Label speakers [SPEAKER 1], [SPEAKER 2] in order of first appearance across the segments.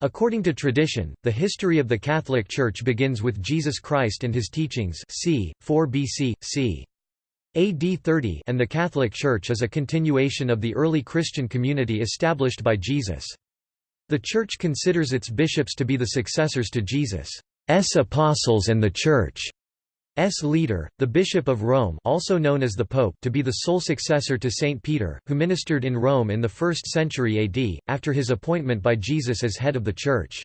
[SPEAKER 1] According to tradition, the history of the Catholic Church begins with Jesus Christ and his teachings c. 4 BC, c. AD 30 and the Catholic Church is a continuation of the early Christian community established by Jesus. The Church considers its bishops to be the successors to Jesus' apostles and the Church. S leader, the Bishop of Rome also known as the Pope to be the sole successor to Saint Peter, who ministered in Rome in the 1st century AD, after his appointment by Jesus as head of the Church.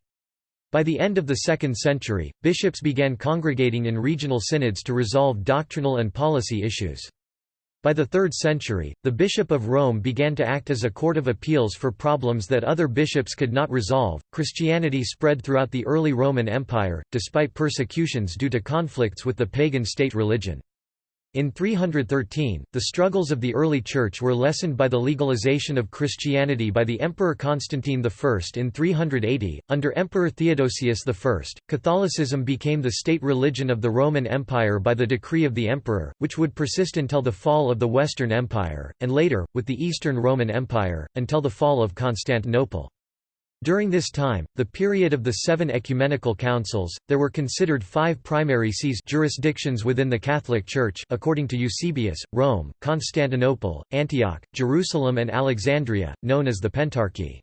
[SPEAKER 1] By the end of the 2nd century, bishops began congregating in regional synods to resolve doctrinal and policy issues. By the 3rd century, the Bishop of Rome began to act as a court of appeals for problems that other bishops could not resolve. Christianity spread throughout the early Roman Empire, despite persecutions due to conflicts with the pagan state religion. In 313, the struggles of the early Church were lessened by the legalization of Christianity by the Emperor Constantine I. In 380, under Emperor Theodosius I, Catholicism became the state religion of the Roman Empire by the decree of the emperor, which would persist until the fall of the Western Empire, and later, with the Eastern Roman Empire, until the fall of Constantinople. During this time, the period of the seven ecumenical councils, there were considered five primary sees jurisdictions within the Catholic Church according to Eusebius, Rome, Constantinople, Antioch, Jerusalem and Alexandria, known as the Pentarchy.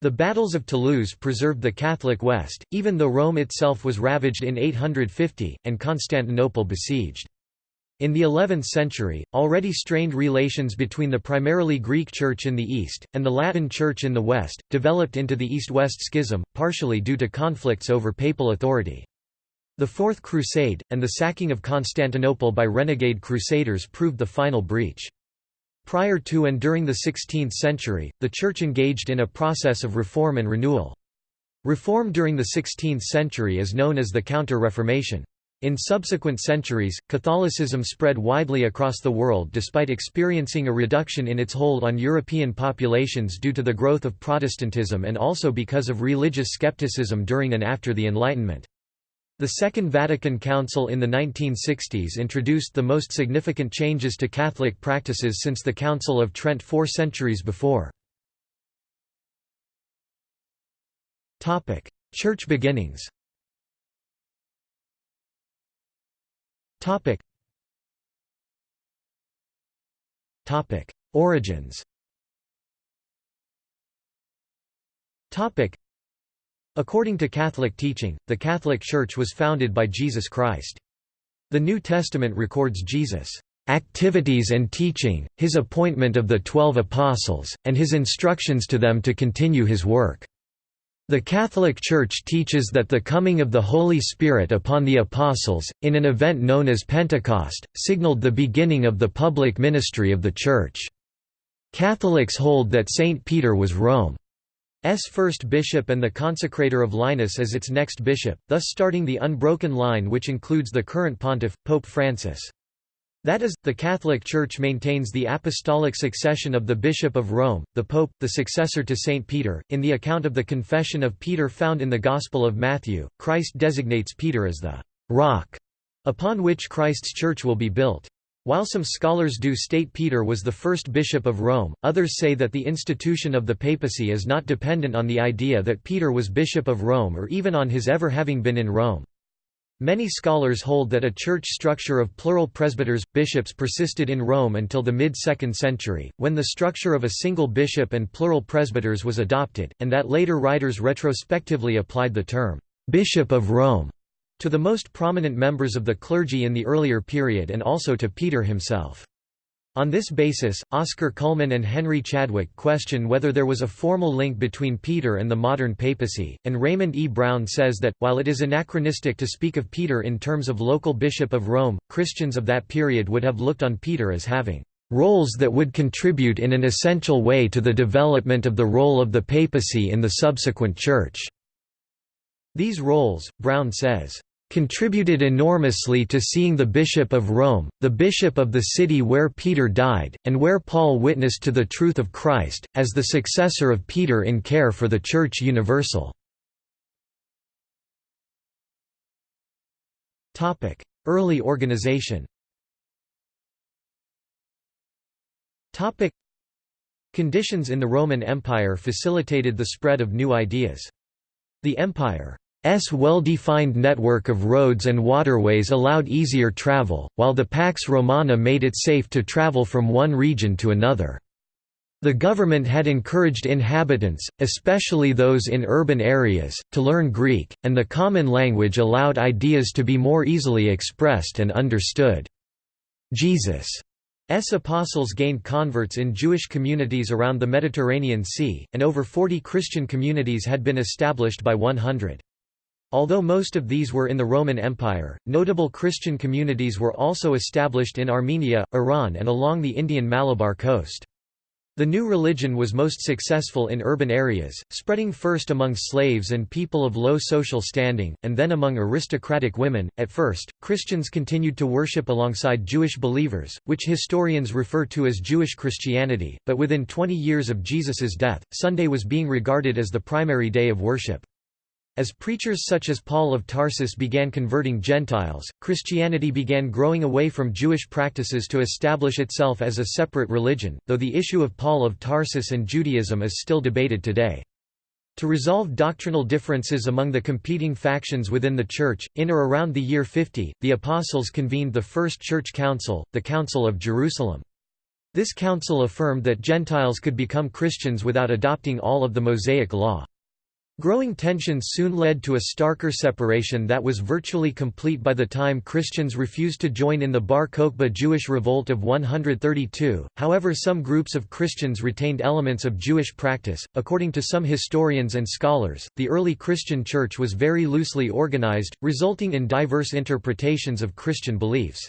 [SPEAKER 1] The battles of Toulouse preserved the Catholic West, even though Rome itself was ravaged in 850, and Constantinople besieged. In the 11th century, already strained relations between the primarily Greek Church in the east, and the Latin Church in the west, developed into the East-West Schism, partially due to conflicts over papal authority. The Fourth Crusade, and the sacking of Constantinople by renegade crusaders proved the final breach. Prior to and during the 16th century, the Church engaged in a process of reform and renewal. Reform during the 16th century is known as the Counter-Reformation. In subsequent centuries, Catholicism spread widely across the world despite experiencing a reduction in its hold on European populations due to the growth of Protestantism and also because of religious skepticism during and after the Enlightenment. The Second Vatican Council in the 1960s introduced the most significant changes to Catholic practices since the Council of Trent four centuries before. Church beginnings Topic. Topic. Origins Topic. According to Catholic teaching, the Catholic Church was founded by Jesus Christ. The New Testament records Jesus' activities and teaching, his appointment of the Twelve Apostles, and his instructions to them to continue his work. The Catholic Church teaches that the coming of the Holy Spirit upon the Apostles, in an event known as Pentecost, signaled the beginning of the public ministry of the Church. Catholics hold that Saint Peter was Rome's first bishop and the consecrator of Linus as its next bishop, thus starting the unbroken line which includes the current pontiff, Pope Francis. That is, the Catholic Church maintains the apostolic succession of the Bishop of Rome, the Pope, the successor to Saint Peter. In the account of the Confession of Peter found in the Gospel of Matthew, Christ designates Peter as the rock upon which Christ's church will be built. While some scholars do state Peter was the first bishop of Rome, others say that the institution of the papacy is not dependent on the idea that Peter was bishop of Rome or even on his ever having been in Rome. Many scholars hold that a church structure of plural presbyters, bishops persisted in Rome until the mid-2nd century, when the structure of a single bishop and plural presbyters was adopted, and that later writers retrospectively applied the term, "'Bishop of Rome' to the most prominent members of the clergy in the earlier period and also to Peter himself. On this basis, Oscar Cullmann and Henry Chadwick question whether there was a formal link between Peter and the modern papacy, and Raymond E. Brown says that, while it is anachronistic to speak of Peter in terms of local bishop of Rome, Christians of that period would have looked on Peter as having roles that would contribute in an essential way to the development of the role of the papacy in the subsequent Church." These roles, Brown says, contributed enormously to seeing the Bishop of Rome, the bishop of the city where Peter died, and where Paul witnessed to the truth of Christ, as the successor of Peter in care for the Church Universal. Early organization Conditions in the Roman Empire facilitated the spread of new ideas. The Empire's well-defined network of roads and waterways allowed easier travel, while the Pax Romana made it safe to travel from one region to another. The government had encouraged inhabitants, especially those in urban areas, to learn Greek, and the common language allowed ideas to be more easily expressed and understood. Jesus' apostles gained converts in Jewish communities around the Mediterranean Sea, and over 40 Christian communities had been established by 100. Although most of these were in the Roman Empire, notable Christian communities were also established in Armenia, Iran and along the Indian Malabar coast. The new religion was most successful in urban areas, spreading first among slaves and people of low social standing, and then among aristocratic women. At first, Christians continued to worship alongside Jewish believers, which historians refer to as Jewish Christianity, but within 20 years of Jesus's death, Sunday was being regarded as the primary day of worship. As preachers such as Paul of Tarsus began converting Gentiles, Christianity began growing away from Jewish practices to establish itself as a separate religion, though the issue of Paul of Tarsus and Judaism is still debated today. To resolve doctrinal differences among the competing factions within the Church, in or around the year 50, the Apostles convened the First Church Council, the Council of Jerusalem. This council affirmed that Gentiles could become Christians without adopting all of the Mosaic Law. Growing tensions soon led to a starker separation that was virtually complete by the time Christians refused to join in the Bar Kokhba Jewish revolt of 132. However, some groups of Christians retained elements of Jewish practice. According to some historians and scholars, the early Christian church was very loosely organized, resulting in diverse interpretations of Christian beliefs.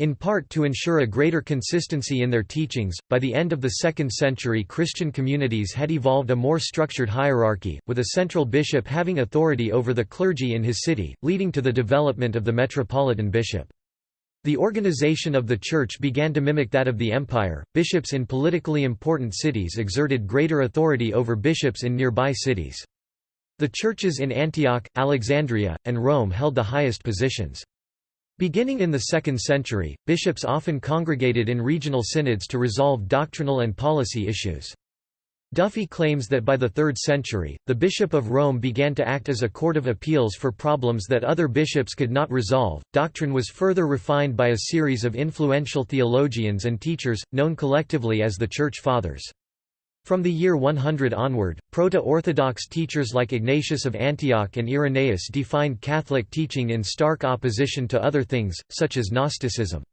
[SPEAKER 1] In part to ensure a greater consistency in their teachings, by the end of the 2nd century Christian communities had evolved a more structured hierarchy, with a central bishop having authority over the clergy in his city, leading to the development of the metropolitan bishop. The organization of the church began to mimic that of the empire. Bishops in politically important cities exerted greater authority over bishops in nearby cities. The churches in Antioch, Alexandria, and Rome held the highest positions. Beginning in the 2nd century, bishops often congregated in regional synods to resolve doctrinal and policy issues. Duffy claims that by the 3rd century, the Bishop of Rome began to act as a court of appeals for problems that other bishops could not resolve. Doctrine was further refined by a series of influential theologians and teachers, known collectively as the Church Fathers. From the year 100 onward, Proto-Orthodox teachers like Ignatius of Antioch and Irenaeus defined Catholic teaching in stark opposition to other things, such as Gnosticism.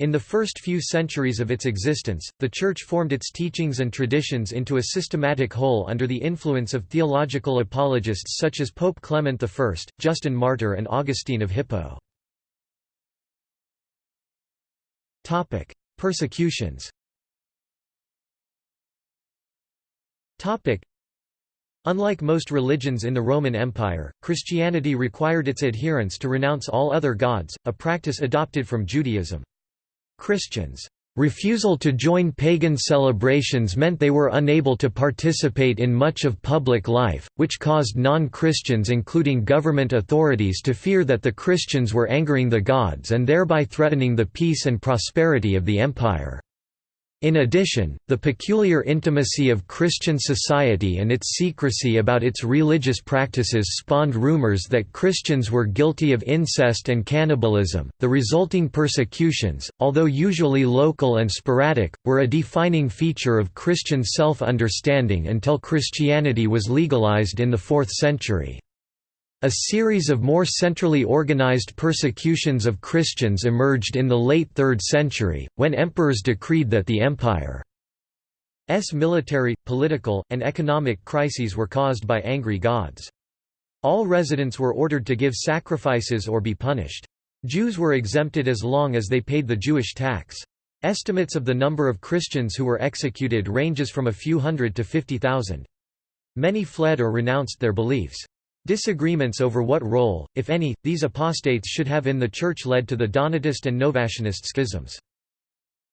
[SPEAKER 1] In the first few centuries of its existence, the Church formed its teachings and traditions into a systematic whole under the influence of theological apologists such as Pope Clement I, Justin Martyr and Augustine of Hippo. Persecutions Unlike most religions in the Roman Empire, Christianity required its adherents to renounce all other gods, a practice adopted from Judaism. Christians' refusal to join pagan celebrations meant they were unable to participate in much of public life, which caused non-Christians including government authorities to fear that the Christians were angering the gods and thereby threatening the peace and prosperity of the empire. In addition, the peculiar intimacy of Christian society and its secrecy about its religious practices spawned rumors that Christians were guilty of incest and cannibalism. The resulting persecutions, although usually local and sporadic, were a defining feature of Christian self understanding until Christianity was legalized in the 4th century. A series of more centrally organized persecutions of Christians emerged in the late 3rd century, when emperors decreed that the empire's military, political, and economic crises were caused by angry gods. All residents were ordered to give sacrifices or be punished. Jews were exempted as long as they paid the Jewish tax. Estimates of the number of Christians who were executed ranges from a few hundred to 50,000. Many fled or renounced their beliefs. Disagreements over what role, if any, these apostates should have in the Church led to the Donatist and Novatianist schisms.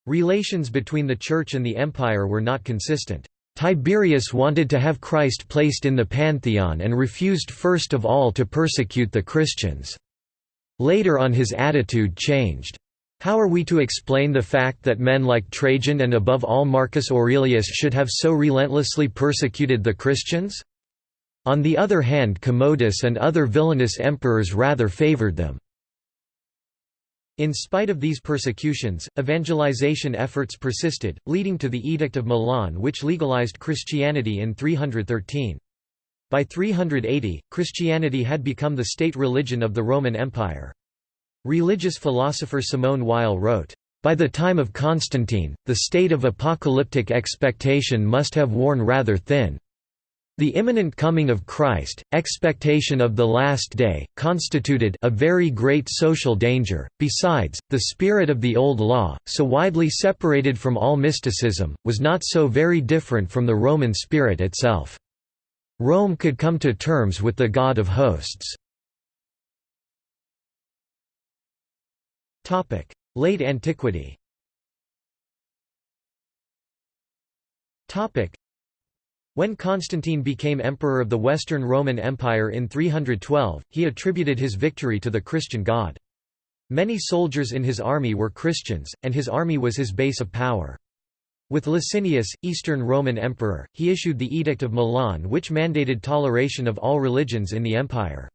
[SPEAKER 1] Relations between the Church and the Empire were not consistent. Tiberius wanted to have Christ placed in the Pantheon and refused first of all to persecute the Christians. Later on his attitude changed. How are we to explain the fact that men like Trajan and above all Marcus Aurelius should have so relentlessly persecuted the Christians? On the other hand Commodus and other villainous emperors rather favored them. In spite of these persecutions, evangelization efforts persisted, leading to the Edict of Milan which legalized Christianity in 313. By 380, Christianity had become the state religion of the Roman Empire. Religious philosopher Simone Weil wrote, by the time of Constantine, the state of apocalyptic expectation must have worn rather thin. The imminent coming of Christ, expectation of the last day, constituted a very great social danger. Besides, the spirit of the Old Law, so widely separated from all mysticism, was not so very different from the Roman spirit itself. Rome could come to terms with the God of hosts. Late antiquity when Constantine became emperor of the Western Roman Empire in 312, he attributed his victory to the Christian God. Many soldiers in his army were Christians, and his army was his base of power. With Licinius, Eastern Roman Emperor, he issued the Edict of Milan which mandated toleration of all religions in the empire.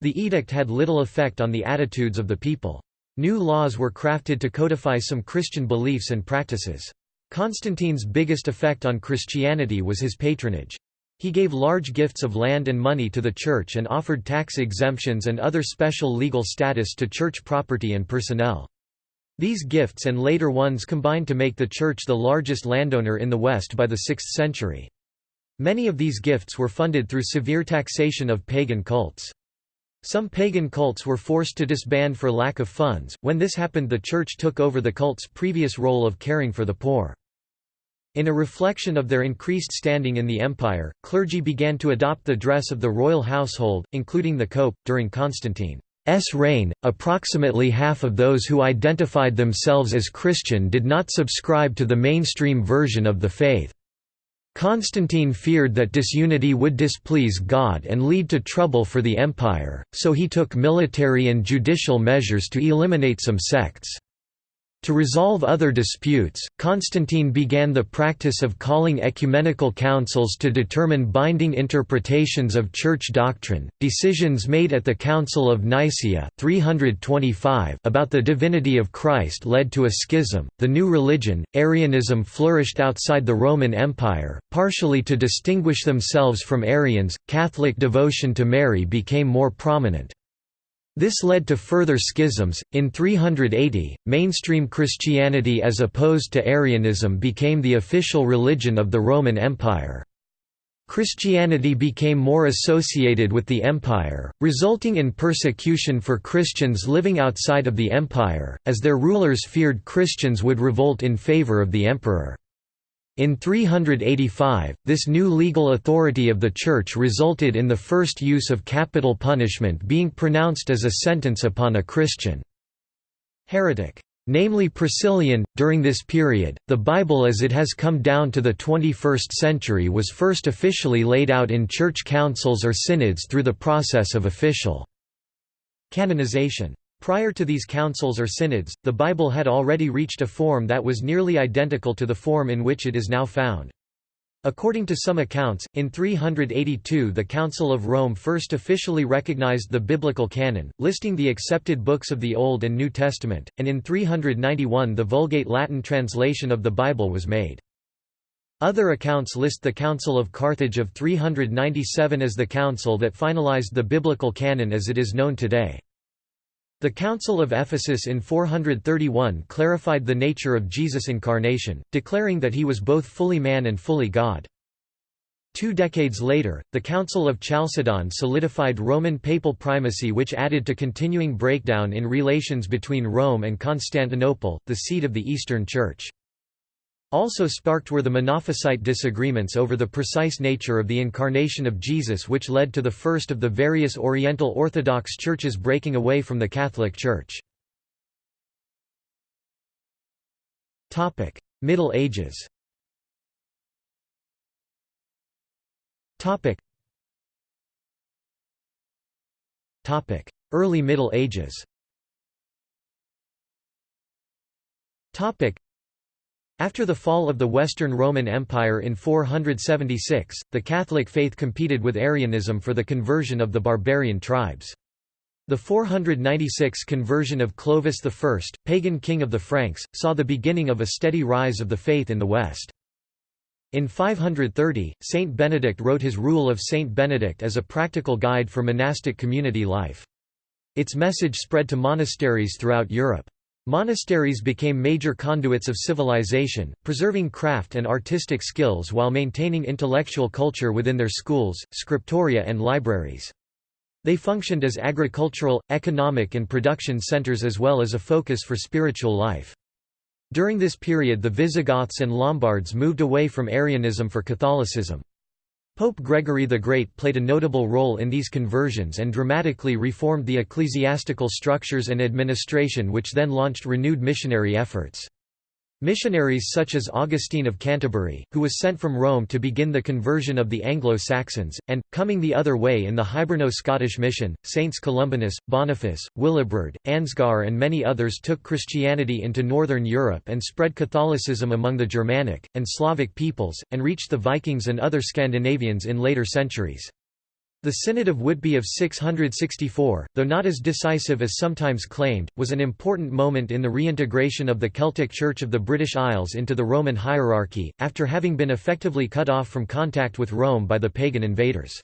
[SPEAKER 1] The edict had little effect on the attitudes of the people. New laws were crafted to codify some Christian beliefs and practices. Constantine's biggest effect on Christianity was his patronage. He gave large gifts of land and money to the church and offered tax exemptions and other special legal status to church property and personnel. These gifts and later ones combined to make the church the largest landowner in the West by the 6th century. Many of these gifts were funded through severe taxation of pagan cults. Some pagan cults were forced to disband for lack of funds. When this happened, the church took over the cult's previous role of caring for the poor. In a reflection of their increased standing in the empire, clergy began to adopt the dress of the royal household, including the cope. During Constantine's reign, approximately half of those who identified themselves as Christian did not subscribe to the mainstream version of the faith. Constantine feared that disunity would displease God and lead to trouble for the empire, so he took military and judicial measures to eliminate some sects. To resolve other disputes, Constantine began the practice of calling ecumenical councils to determine binding interpretations of church doctrine. Decisions made at the Council of Nicaea 325 about the divinity of Christ led to a schism. The new religion, Arianism, flourished outside the Roman Empire, partially to distinguish themselves from Arians. Catholic devotion to Mary became more prominent. This led to further schisms. In 380, mainstream Christianity as opposed to Arianism became the official religion of the Roman Empire. Christianity became more associated with the empire, resulting in persecution for Christians living outside of the empire, as their rulers feared Christians would revolt in favor of the emperor. In 385, this new legal authority of the Church resulted in the first use of capital punishment being pronounced as a sentence upon a Christian heretic namely Priscillian. During this period, the Bible as it has come down to the 21st century was first officially laid out in church councils or synods through the process of official canonization. Prior to these councils or synods, the Bible had already reached a form that was nearly identical to the form in which it is now found. According to some accounts, in 382 the Council of Rome first officially recognized the biblical canon, listing the accepted books of the Old and New Testament, and in 391 the Vulgate Latin translation of the Bible was made. Other accounts list the Council of Carthage of 397 as the council that finalized the biblical canon as it is known today. The Council of Ephesus in 431 clarified the nature of Jesus' incarnation, declaring that he was both fully man and fully God. Two decades later, the Council of Chalcedon solidified Roman papal primacy which added to continuing breakdown in relations between Rome and Constantinople, the seat of the Eastern Church. Also sparked were the Monophysite disagreements over the precise nature of the incarnation of Jesus which led to the first of the various Oriental Orthodox churches breaking away from the Catholic Church. Middle Ages Early Middle Ages After the fall of the Western Roman Empire in 476, the Catholic faith competed with Arianism for the conversion of the barbarian tribes. The 496 conversion of Clovis I, pagan king of the Franks, saw the beginning of a steady rise of the faith in the West. In 530, Saint Benedict wrote his Rule of Saint Benedict as a practical guide for monastic community life. Its message spread to monasteries throughout Europe. Monasteries became major conduits of civilization, preserving craft and artistic skills while maintaining intellectual culture within their schools, scriptoria and libraries. They functioned as agricultural, economic and production centers as well as a focus for spiritual life. During this period the Visigoths and Lombards moved away from Arianism for Catholicism. Pope Gregory the Great played a notable role in these conversions and dramatically reformed the ecclesiastical structures and administration which then launched renewed missionary efforts. Missionaries such as Augustine of Canterbury, who was sent from Rome to begin the conversion of the Anglo-Saxons, and, coming the other way in the Hiberno-Scottish mission, Saints Columbanus, Boniface, Willibrord, Ansgar and many others took Christianity into northern Europe and spread Catholicism among the Germanic, and Slavic peoples, and reached the Vikings and other Scandinavians in later centuries. The Synod of Whitby of 664, though not as decisive as sometimes claimed, was an important moment in the reintegration of the Celtic Church of the British Isles into the Roman hierarchy, after having been effectively cut off from contact with Rome by the pagan invaders.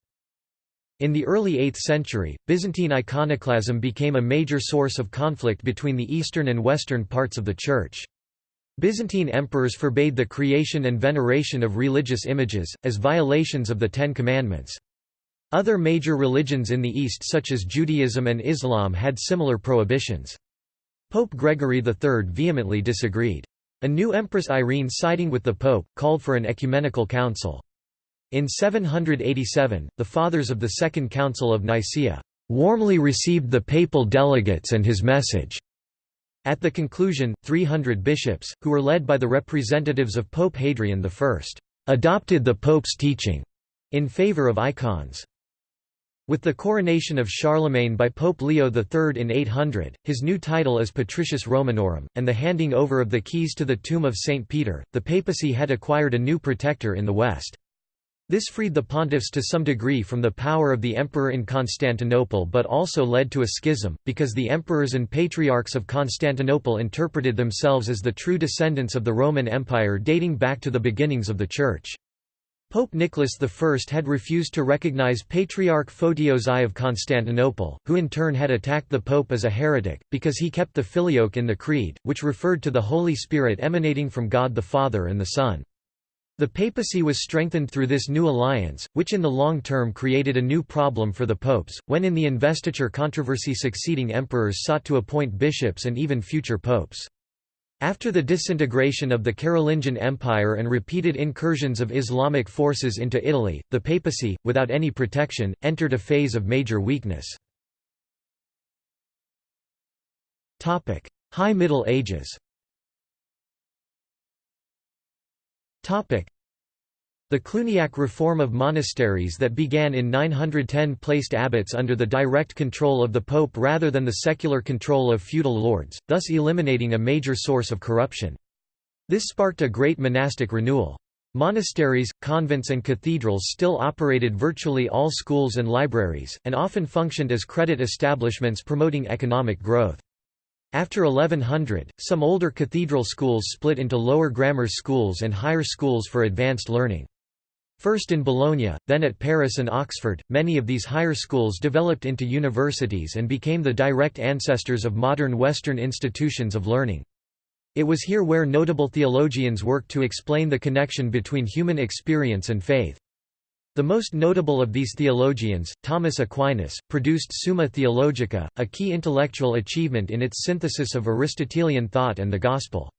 [SPEAKER 1] In the early 8th century, Byzantine iconoclasm became a major source of conflict between the eastern and western parts of the Church. Byzantine emperors forbade the creation and veneration of religious images, as violations of the Ten Commandments. Other major religions in the East such as Judaism and Islam had similar prohibitions. Pope Gregory III vehemently disagreed. A new Empress Irene siding with the Pope, called for an ecumenical council. In 787, the Fathers of the Second Council of Nicaea warmly received the papal delegates and his message. At the conclusion, 300 bishops, who were led by the representatives of Pope Hadrian I, adopted the Pope's teaching in favor of icons. With the coronation of Charlemagne by Pope Leo III in 800, his new title as Patricius Romanorum, and the handing over of the keys to the tomb of St. Peter, the papacy had acquired a new protector in the West. This freed the pontiffs to some degree from the power of the emperor in Constantinople but also led to a schism, because the emperors and patriarchs of Constantinople interpreted themselves as the true descendants of the Roman Empire dating back to the beginnings of the Church. Pope Nicholas I had refused to recognize Patriarch Photios I of Constantinople, who in turn had attacked the Pope as a heretic, because he kept the filioque in the Creed, which referred to the Holy Spirit emanating from God the Father and the Son. The papacy was strengthened through this new alliance, which in the long term created a new problem for the popes, when in the investiture controversy succeeding emperors sought to appoint bishops and even future popes. After the disintegration of the Carolingian Empire and repeated incursions of Islamic forces into Italy, the papacy, without any protection, entered a phase of major weakness. High Middle Ages the Cluniac reform of monasteries that began in 910 placed abbots under the direct control of the pope rather than the secular control of feudal lords, thus eliminating a major source of corruption. This sparked a great monastic renewal. Monasteries, convents and cathedrals still operated virtually all schools and libraries, and often functioned as credit establishments promoting economic growth. After 1100, some older cathedral schools split into lower grammar schools and higher schools for advanced learning. First in Bologna, then at Paris and Oxford, many of these higher schools developed into universities and became the direct ancestors of modern Western institutions of learning. It was here where notable theologians worked to explain the connection between human experience and faith. The most notable of these theologians, Thomas Aquinas, produced Summa Theologica, a key intellectual achievement in its synthesis of Aristotelian thought and the Gospel.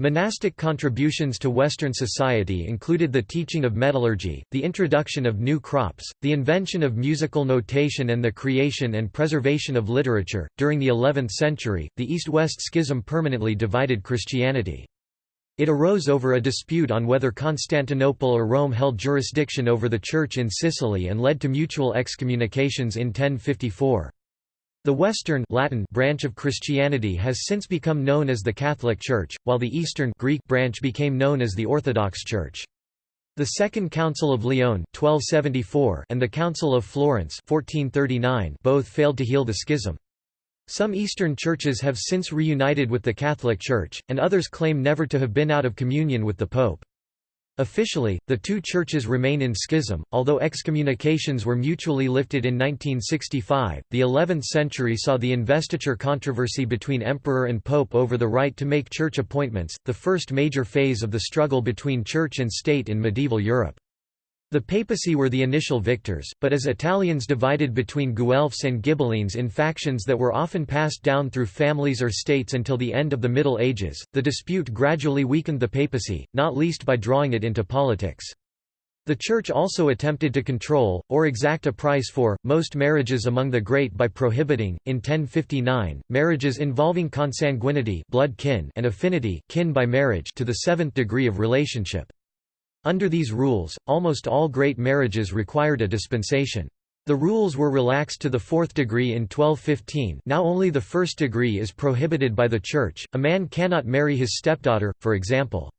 [SPEAKER 1] Monastic contributions to Western society included the teaching of metallurgy, the introduction of new crops, the invention of musical notation, and the creation and preservation of literature. During the 11th century, the East West Schism permanently divided Christianity. It arose over a dispute on whether Constantinople or Rome held jurisdiction over the Church in Sicily and led to mutual excommunications in 1054. The Western Latin branch of Christianity has since become known as the Catholic Church, while the Eastern Greek branch became known as the Orthodox Church. The Second Council of Lyon 1274 and the Council of Florence 1439 both failed to heal the schism. Some Eastern churches have since reunited with the Catholic Church, and others claim never to have been out of communion with the Pope. Officially, the two churches remain in schism, although excommunications were mutually lifted in 1965. The 11th century saw the investiture controversy between emperor and pope over the right to make church appointments, the first major phase of the struggle between church and state in medieval Europe. The papacy were the initial victors, but as Italians divided between Guelphs and Ghibellines in factions that were often passed down through families or states until the end of the Middle Ages, the dispute gradually weakened the papacy, not least by drawing it into politics. The Church also attempted to control, or exact a price for, most marriages among the great by prohibiting, in 1059, marriages involving consanguinity blood kin and affinity kin by marriage to the seventh degree of relationship. Under these rules, almost all great marriages required a dispensation. The rules were relaxed to the fourth degree in 1215 now only the first degree is prohibited by the Church, a man cannot marry his stepdaughter, for example.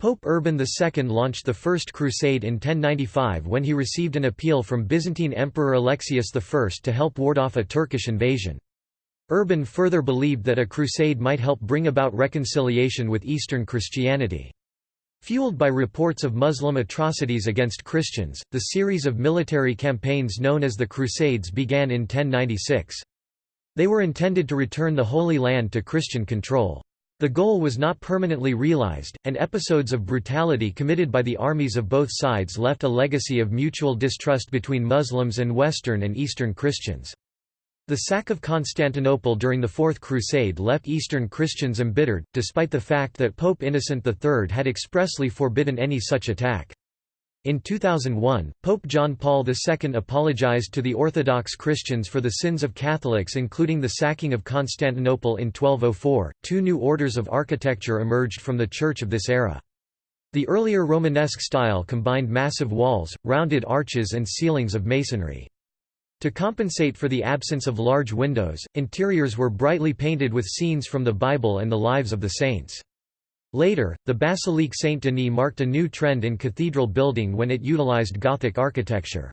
[SPEAKER 1] Pope Urban II launched the First Crusade in 1095 when he received an appeal from Byzantine Emperor Alexius I to help ward off a Turkish invasion. Urban further believed that a crusade might help bring about reconciliation with Eastern Christianity. Fueled by reports of Muslim atrocities against Christians, the series of military campaigns known as the Crusades began in 1096. They were intended to return the Holy Land to Christian control. The goal was not permanently realized, and episodes of brutality committed by the armies of both sides left a legacy of mutual distrust between Muslims and Western and Eastern Christians. The sack of Constantinople during the Fourth Crusade left Eastern Christians embittered, despite the fact that Pope Innocent III had expressly forbidden any such attack. In 2001, Pope John Paul II apologized to the Orthodox Christians for the sins of Catholics, including the sacking of Constantinople in 1204. Two new orders of architecture emerged from the church of this era. The earlier Romanesque style combined massive walls, rounded arches, and ceilings of masonry. To compensate for the absence of large windows, interiors were brightly painted with scenes from the Bible and the lives of the saints. Later, the Basilique Saint-Denis marked a new trend in cathedral building when it utilized Gothic architecture.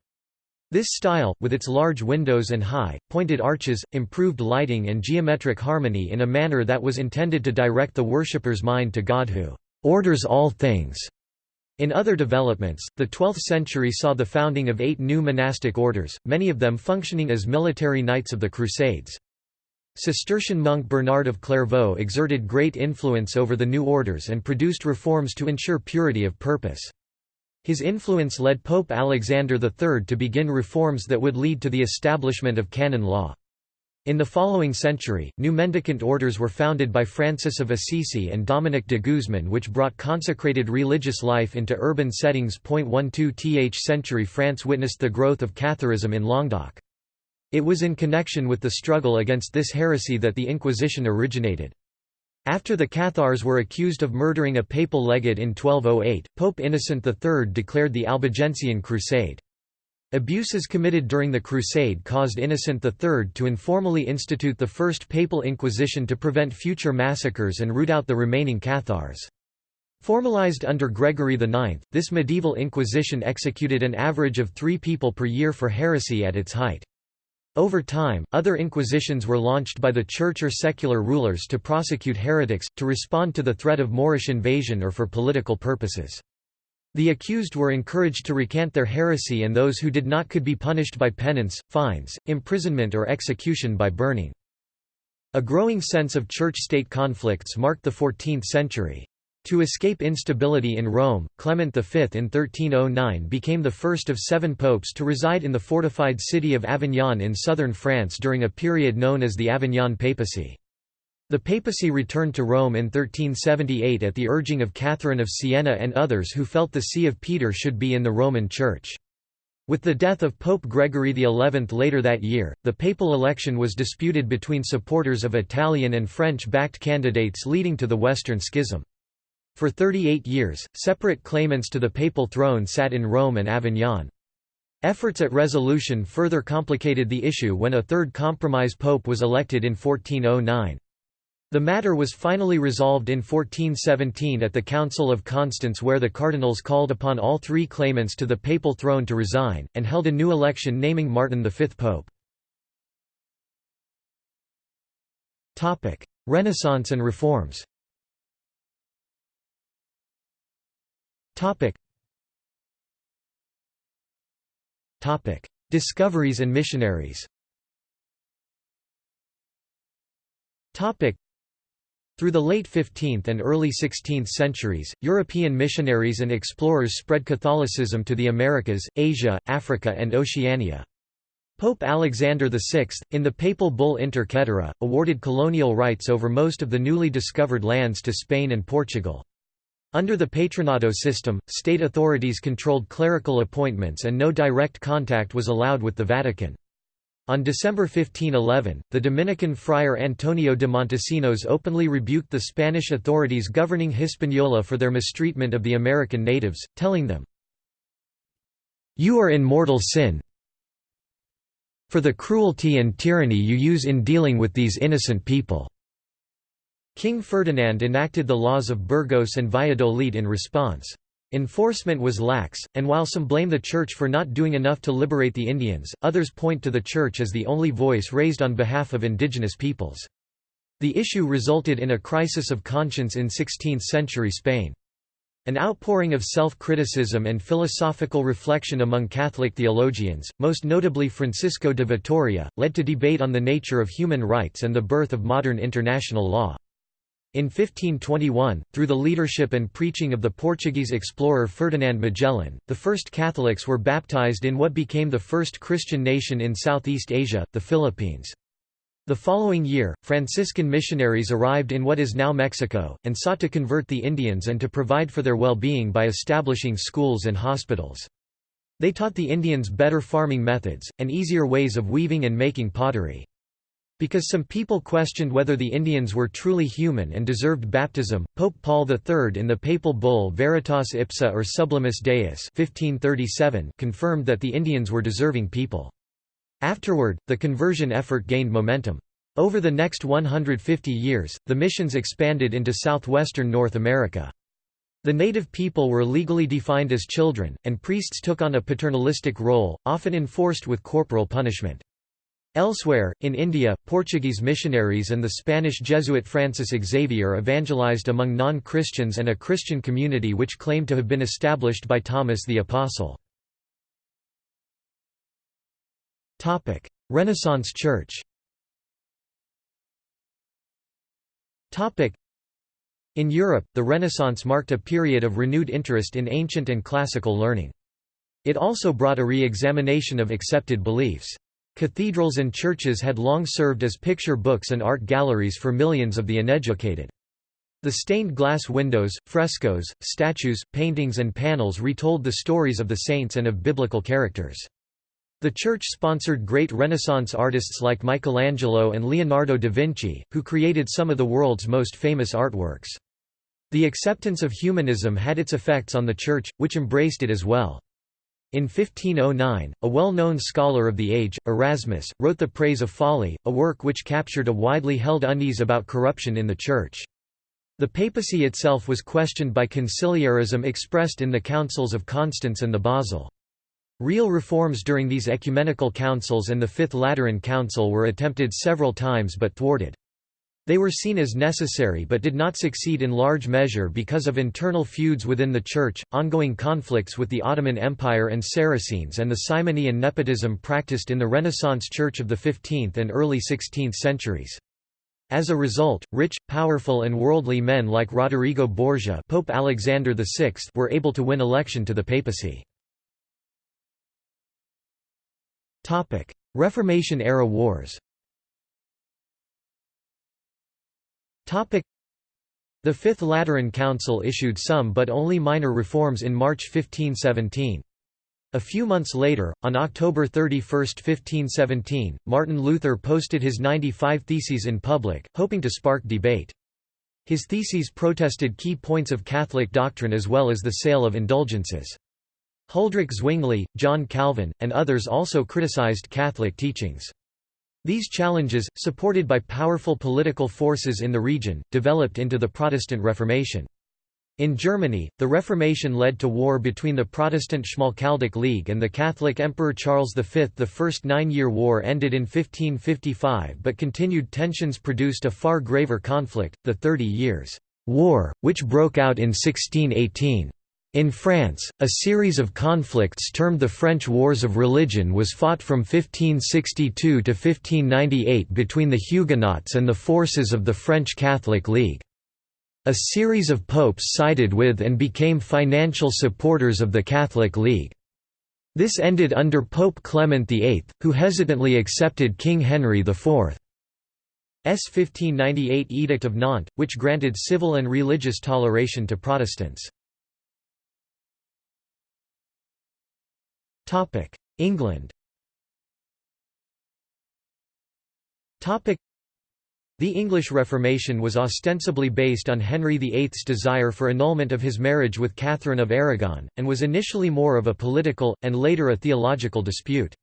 [SPEAKER 1] This style, with its large windows and high, pointed arches, improved lighting and geometric harmony in a manner that was intended to direct the worshipper's mind to God who orders all things. In other developments, the 12th century saw the founding of eight new monastic orders, many of them functioning as military knights of the Crusades. Cistercian monk Bernard of Clairvaux exerted great influence over the new orders and produced reforms to ensure purity of purpose. His influence led Pope Alexander III to begin reforms that would lead to the establishment of canon law. In the following century, new mendicant orders were founded by Francis of Assisi and Dominic de Guzman which brought consecrated religious life into urban settings. 12th century France witnessed the growth of Catharism in Languedoc. It was in connection with the struggle against this heresy that the Inquisition originated. After the Cathars were accused of murdering a papal legate in 1208, Pope Innocent III declared the Albigensian Crusade. Abuses committed during the Crusade caused Innocent III to informally institute the First Papal Inquisition to prevent future massacres and root out the remaining Cathars. Formalized under Gregory IX, this medieval inquisition executed an average of three people per year for heresy at its height. Over time, other inquisitions were launched by the church or secular rulers to prosecute heretics, to respond to the threat of Moorish invasion or for political purposes. The accused were encouraged to recant their heresy and those who did not could be punished by penance, fines, imprisonment or execution by burning. A growing sense of church-state conflicts marked the 14th century. To escape instability in Rome, Clement V in 1309 became the first of seven popes to reside in the fortified city of Avignon in southern France during a period known as the Avignon Papacy. The papacy returned to Rome in 1378 at the urging of Catherine of Siena and others who felt the See of Peter should be in the Roman Church. With the death of Pope Gregory XI later that year, the papal election was disputed between supporters of Italian and French-backed candidates leading to the Western Schism. For 38 years, separate claimants to the papal throne sat in Rome and Avignon. Efforts at resolution further complicated the issue when a third compromise pope was elected in 1409. The matter was finally resolved in 1417 at the Council of Constance where the cardinals called upon all three claimants to the papal throne to resign, and held a new election naming Martin V pope. Renaissance and reforms Discoveries and missionaries. Through the late 15th and early 16th centuries, European missionaries and explorers spread Catholicism to the Americas, Asia, Africa and Oceania. Pope Alexander VI, in the papal bull Inter Caetera, awarded colonial rights over most of the newly discovered lands to Spain and Portugal. Under the patronato system, state authorities controlled clerical appointments and no direct contact was allowed with the Vatican. On December 1511, the Dominican friar Antonio de Montesinos openly rebuked the Spanish authorities governing Hispaniola for their mistreatment of the American natives, telling them, You are in mortal sin for the cruelty and tyranny you use in dealing with these innocent people. King Ferdinand enacted the laws of Burgos and Valladolid in response. Enforcement was lax, and while some blame the Church for not doing enough to liberate the Indians, others point to the Church as the only voice raised on behalf of indigenous peoples. The issue resulted in a crisis of conscience in 16th-century Spain. An outpouring of self-criticism and philosophical reflection among Catholic theologians, most notably Francisco de Vitoria, led to debate on the nature of human rights and the birth of modern international law. In 1521, through the leadership and preaching of the Portuguese explorer Ferdinand Magellan, the first Catholics were baptized in what became the first Christian nation in Southeast Asia, the Philippines. The following year, Franciscan missionaries arrived in what is now Mexico, and sought to convert the Indians and to provide for their well-being by establishing schools and hospitals. They taught the Indians better farming methods, and easier ways of weaving and making pottery. Because some people questioned whether the Indians were truly human and deserved baptism, Pope Paul III in the papal bull Veritas Ipsa or Sublimis Deus 1537 confirmed that the Indians were deserving people. Afterward, the conversion effort gained momentum. Over the next 150 years, the missions expanded into southwestern North America. The native people were legally defined as children, and priests took on a paternalistic role, often enforced with corporal punishment. Elsewhere, in India, Portuguese missionaries and the Spanish Jesuit Francis Xavier evangelized among non-Christians and a Christian community which claimed to have been established by Thomas the Apostle. Renaissance Church In Europe, the Renaissance marked a period of renewed interest in ancient and classical learning. It also brought a re-examination of accepted beliefs. Cathedrals and churches had long served as picture books and art galleries for millions of the uneducated. The stained glass windows, frescoes, statues, paintings and panels retold the stories of the saints and of biblical characters. The church sponsored great Renaissance artists like Michelangelo and Leonardo da Vinci, who created some of the world's most famous artworks. The acceptance of humanism had its effects on the church, which embraced it as well. In 1509, a well-known scholar of the age, Erasmus, wrote The Praise of Folly, a work which captured a widely held unease about corruption in the Church. The papacy itself was questioned by conciliarism expressed in the councils of Constance and the Basel. Real reforms during these ecumenical councils and the Fifth Lateran Council were attempted several times but thwarted. They were seen as necessary but did not succeed in large measure because of internal feuds within the Church, ongoing conflicts with the Ottoman Empire and Saracens and the simony and nepotism practiced in the Renaissance Church of the 15th and early 16th centuries. As a result, rich, powerful and worldly men like Roderigo Borgia Pope Alexander VI were able to win election to the papacy. Reformation-era wars The Fifth Lateran Council issued some but only minor reforms in March 1517. A few months later, on October 31, 1517, Martin Luther posted his 95 Theses in public, hoping to spark debate. His theses protested key points of Catholic doctrine as well as the sale of indulgences. Huldrych Zwingli, John Calvin, and others also criticized Catholic teachings. These challenges, supported by powerful political forces in the region, developed into the Protestant Reformation. In Germany, the Reformation led to war between the Protestant Schmalkaldic League and the Catholic Emperor Charles V. The First Nine-Year War ended in 1555 but continued tensions produced a far graver conflict, the Thirty Years' War, which broke out in 1618. In France, a series of conflicts termed the French Wars of Religion was fought from 1562 to 1598 between the Huguenots and the forces of the French Catholic League. A series of popes sided with and became financial supporters of the Catholic League. This ended under Pope Clement VIII, who hesitantly accepted King Henry IV's 1598 Edict of Nantes, which granted civil and religious toleration to Protestants. England Topic: the English Reformation was ostensibly based on Henry VIII's desire for annulment of his marriage with Catherine of Aragon, and was initially more of a political, and later a theological dispute.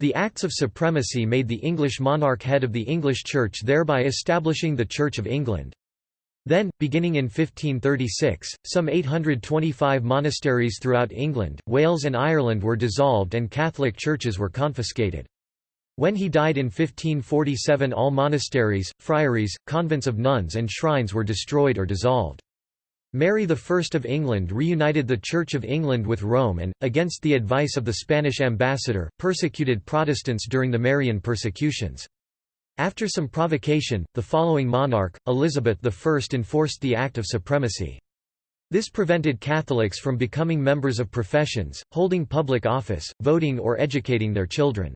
[SPEAKER 1] The Acts of Supremacy made the English monarch head of the English Church thereby establishing the Church of England. Then, beginning in 1536, some 825 monasteries throughout England, Wales and Ireland were dissolved and Catholic churches were confiscated. When he died in 1547 all monasteries, friaries, convents of nuns and shrines were destroyed or dissolved. Mary I of England reunited the Church of England with Rome and, against the advice of the Spanish ambassador, persecuted Protestants during the Marian persecutions. After some provocation, the following monarch, Elizabeth I enforced the Act of Supremacy. This prevented Catholics from becoming members of professions, holding public office, voting or educating their children.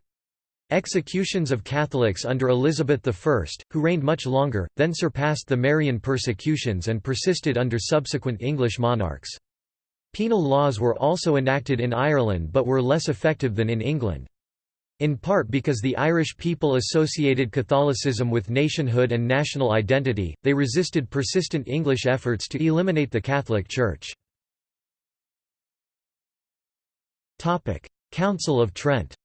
[SPEAKER 1] Executions of Catholics under Elizabeth I, who reigned much longer, then surpassed the Marian persecutions and persisted under subsequent English monarchs. Penal laws were also enacted in Ireland but were less effective than in England. In part because the Irish people associated Catholicism with nationhood and national identity, they resisted persistent English efforts to eliminate the Catholic Church. Council of Trent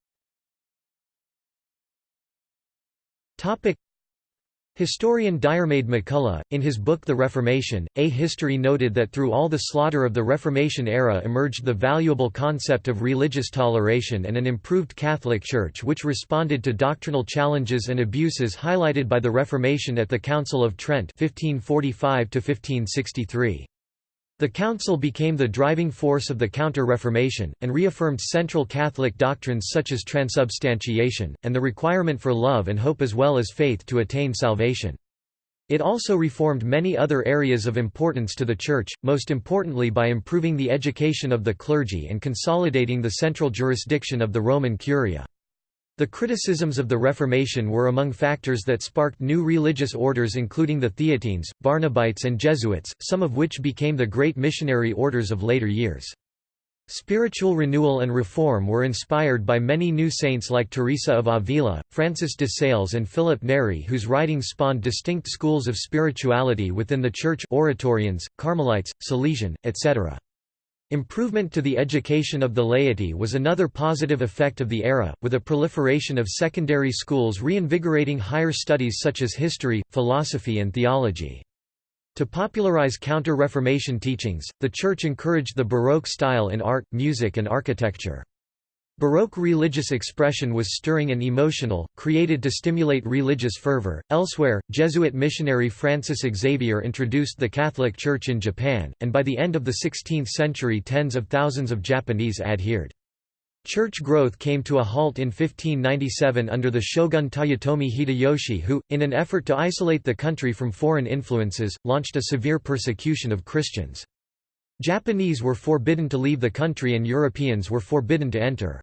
[SPEAKER 1] Historian Diarmaid MacCulloch, in his book The Reformation, A History noted that through all the slaughter of the Reformation era emerged the valuable concept of religious toleration and an improved Catholic Church which responded to doctrinal challenges and abuses highlighted by the Reformation at the Council of Trent 1545 -1563. The Council became the driving force of the Counter-Reformation, and reaffirmed central Catholic doctrines such as transubstantiation, and the requirement for love and hope as well as faith to attain salvation. It also reformed many other areas of importance to the Church, most importantly by improving the education of the clergy and consolidating the central jurisdiction of the Roman Curia. The criticisms of the Reformation were among factors that sparked new religious orders including the Theatines, Barnabites and Jesuits, some of which became the great missionary orders of later years. Spiritual renewal and reform were inspired by many new saints like Teresa of Avila, Francis de Sales and Philip Neri whose writings spawned distinct schools of spirituality within the Church Oratorians, Carmelites, Salesian, etc. Improvement to the education of the laity was another positive effect of the era, with a proliferation of secondary schools reinvigorating higher studies such as history, philosophy and theology. To popularize Counter-Reformation teachings, the Church encouraged the Baroque style in art, music and architecture. Baroque religious expression was stirring and emotional, created to stimulate religious fervor. Elsewhere, Jesuit missionary Francis Xavier introduced the Catholic Church in Japan, and by the end of the 16th century tens of thousands of Japanese adhered. Church growth came to a halt in 1597 under the shogun Toyotomi Hideyoshi who, in an effort to isolate the country from foreign influences, launched a severe persecution of Christians. Japanese were forbidden to leave the country and Europeans were forbidden to enter.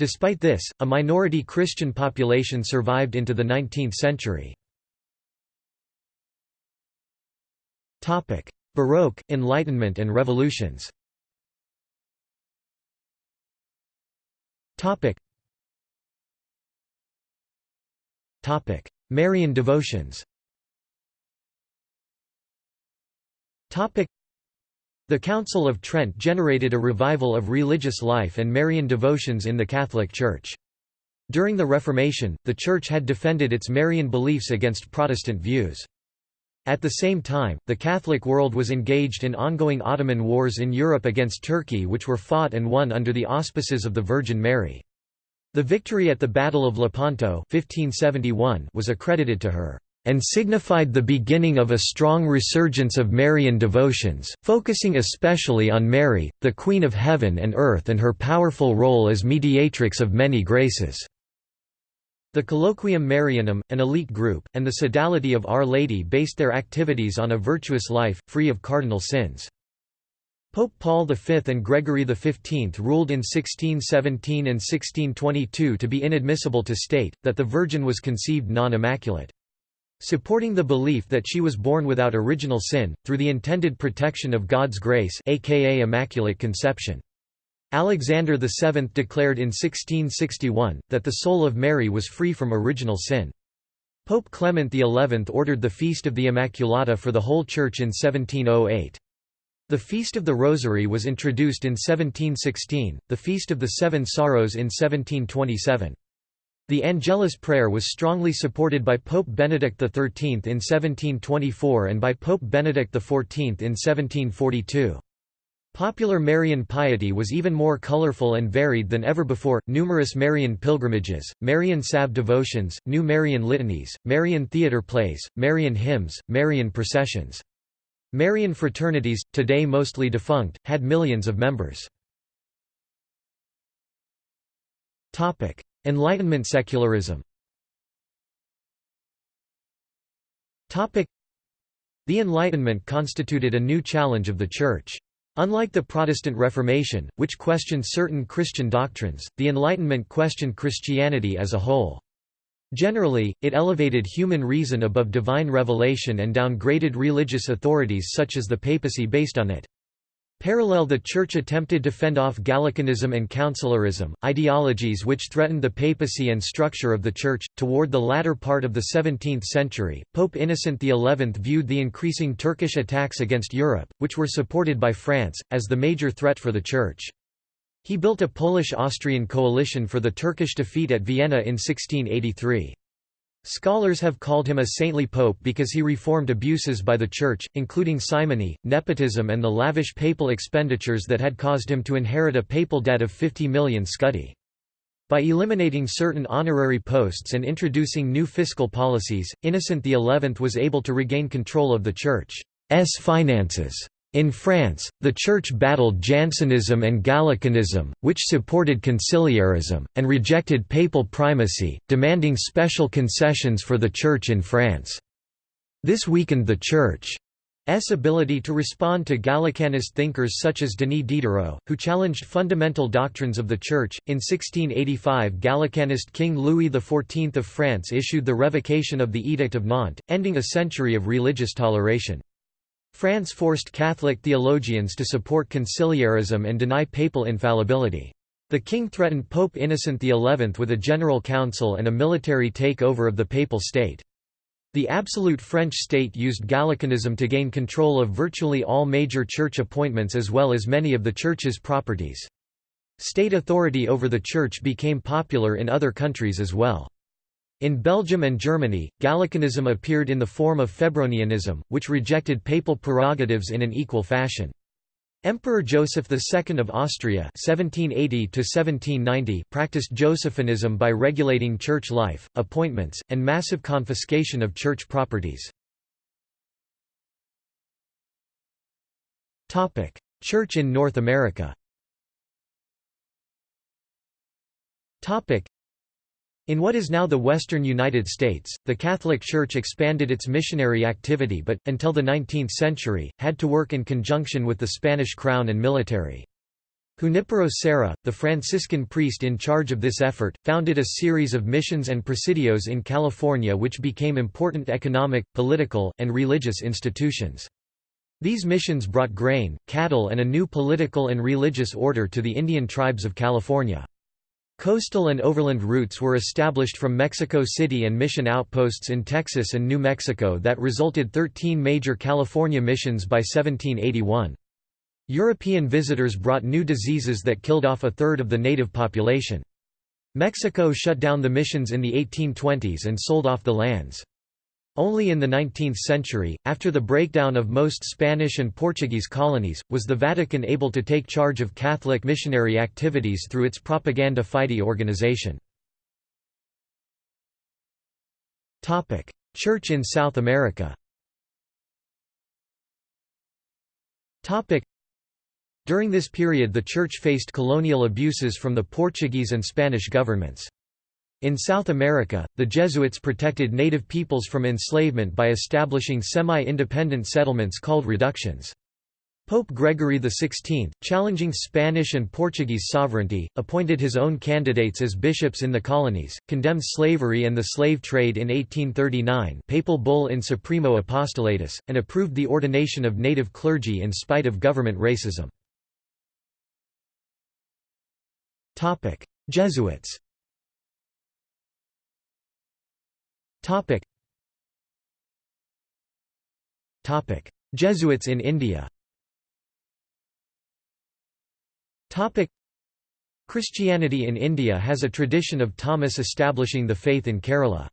[SPEAKER 1] Despite this, a minority Christian population survived into the 19th century. Baroque, Enlightenment and revolutions Marian devotions The Council of Trent generated a revival of religious life and Marian devotions in the Catholic Church. During the Reformation, the Church had defended its Marian beliefs against Protestant views. At the same time, the Catholic world was engaged in ongoing Ottoman wars in Europe against Turkey which were fought and won under the auspices of the Virgin Mary. The victory at the Battle of Lepanto 1571 was accredited to her and signified the beginning of a strong resurgence of Marian devotions, focusing especially on Mary, the Queen of Heaven and Earth and her powerful role as mediatrix of many graces. The Colloquium Marianum, an elite group, and the Sodality of Our Lady based their activities on a virtuous life, free of cardinal sins. Pope Paul V and Gregory XV ruled in 1617 and 1622 to be inadmissible to state, that the Virgin was conceived non-immaculate. Supporting the belief that she was born without original sin, through the intended protection of God's grace aka Immaculate Conception. Alexander VII declared in 1661, that the soul of Mary was free from original sin. Pope Clement XI ordered the Feast of the Immaculata for the whole Church in 1708. The Feast of the Rosary was introduced in 1716, the Feast of the Seven Sorrows in 1727. The Angelus prayer was strongly supported by Pope Benedict XIII in 1724 and by Pope Benedict XIV in 1742. Popular Marian piety was even more colorful and varied than ever before. Numerous Marian pilgrimages, Marian salve devotions, new Marian litanies, Marian theater plays, Marian hymns, Marian processions. Marian fraternities, today mostly defunct, had millions of members. Topic: Enlightenment secularism. The Enlightenment constituted a new challenge of the Church. Unlike the Protestant Reformation, which questioned certain Christian doctrines, the Enlightenment questioned Christianity as a whole. Generally, it elevated human reason above divine revelation and downgraded religious authorities such as the papacy based on it. Parallel the Church attempted to fend off Gallicanism and Conciliarism, ideologies which threatened the papacy and structure of the Church. Toward the latter part of the 17th century, Pope Innocent XI viewed the increasing Turkish attacks against Europe, which were supported by France, as the major threat for the Church. He built a Polish-Austrian coalition for the Turkish defeat at Vienna in 1683. Scholars have called him a saintly pope because he reformed abuses by the Church, including simony, nepotism and the lavish papal expenditures that had caused him to inherit a papal debt of 50 million scudi. By eliminating certain honorary posts and introducing new fiscal policies, Innocent XI was able to regain control of the Church's finances. In France, the Church battled Jansenism and Gallicanism, which supported conciliarism, and rejected papal primacy, demanding special concessions for the Church in France. This weakened the Church's ability to respond to Gallicanist thinkers such as Denis Diderot, who challenged fundamental doctrines of the Church. In 1685, Gallicanist King Louis XIV of France issued the revocation of the Edict of Nantes, ending a century of religious toleration. France forced Catholic theologians to support conciliarism and deny papal infallibility. The king threatened Pope Innocent XI with a general council and a military takeover of the papal state. The absolute French state used Gallicanism to gain control of virtually all major church appointments as well as many of the church's properties. State authority over the church became popular in other countries as well. In Belgium and Germany, Gallicanism appeared in the form of Febronianism, which rejected papal prerogatives in an equal fashion. Emperor Joseph II of Austria (1780–1790) practiced Josephinism by regulating church life, appointments, and massive confiscation of church properties. Topic: Church in North America. Topic: in what is now the western United States, the Catholic Church expanded its missionary activity but, until the 19th century, had to work in conjunction with the Spanish crown and military. Junipero Serra, the Franciscan priest in charge of this effort, founded a series of missions and presidios in California which became important economic, political, and religious institutions. These missions brought grain, cattle and a new political and religious order to the Indian tribes of California. Coastal and overland routes were established from Mexico City and mission outposts in Texas and New Mexico that resulted 13 major California missions by 1781. European visitors brought new diseases that killed off a third of the native population. Mexico shut down the missions in the 1820s and sold off the lands. Only in the 19th century, after the breakdown of most Spanish and Portuguese colonies, was the Vatican able to take charge of Catholic missionary activities through its Propaganda Fide organization. Church in South America During this period the Church faced colonial abuses from the Portuguese and Spanish governments. In South America, the Jesuits protected native peoples from enslavement by establishing semi-independent settlements called reductions. Pope Gregory XVI, challenging Spanish and Portuguese sovereignty, appointed his own candidates as bishops in the colonies, condemned slavery and the slave trade in 1839 papal bull in Supremo Apostolatus, and approved the ordination of native clergy in spite of government racism. Jesuits Jesuits in India Christianity in India has a tradition of Thomas establishing the faith in Kerala.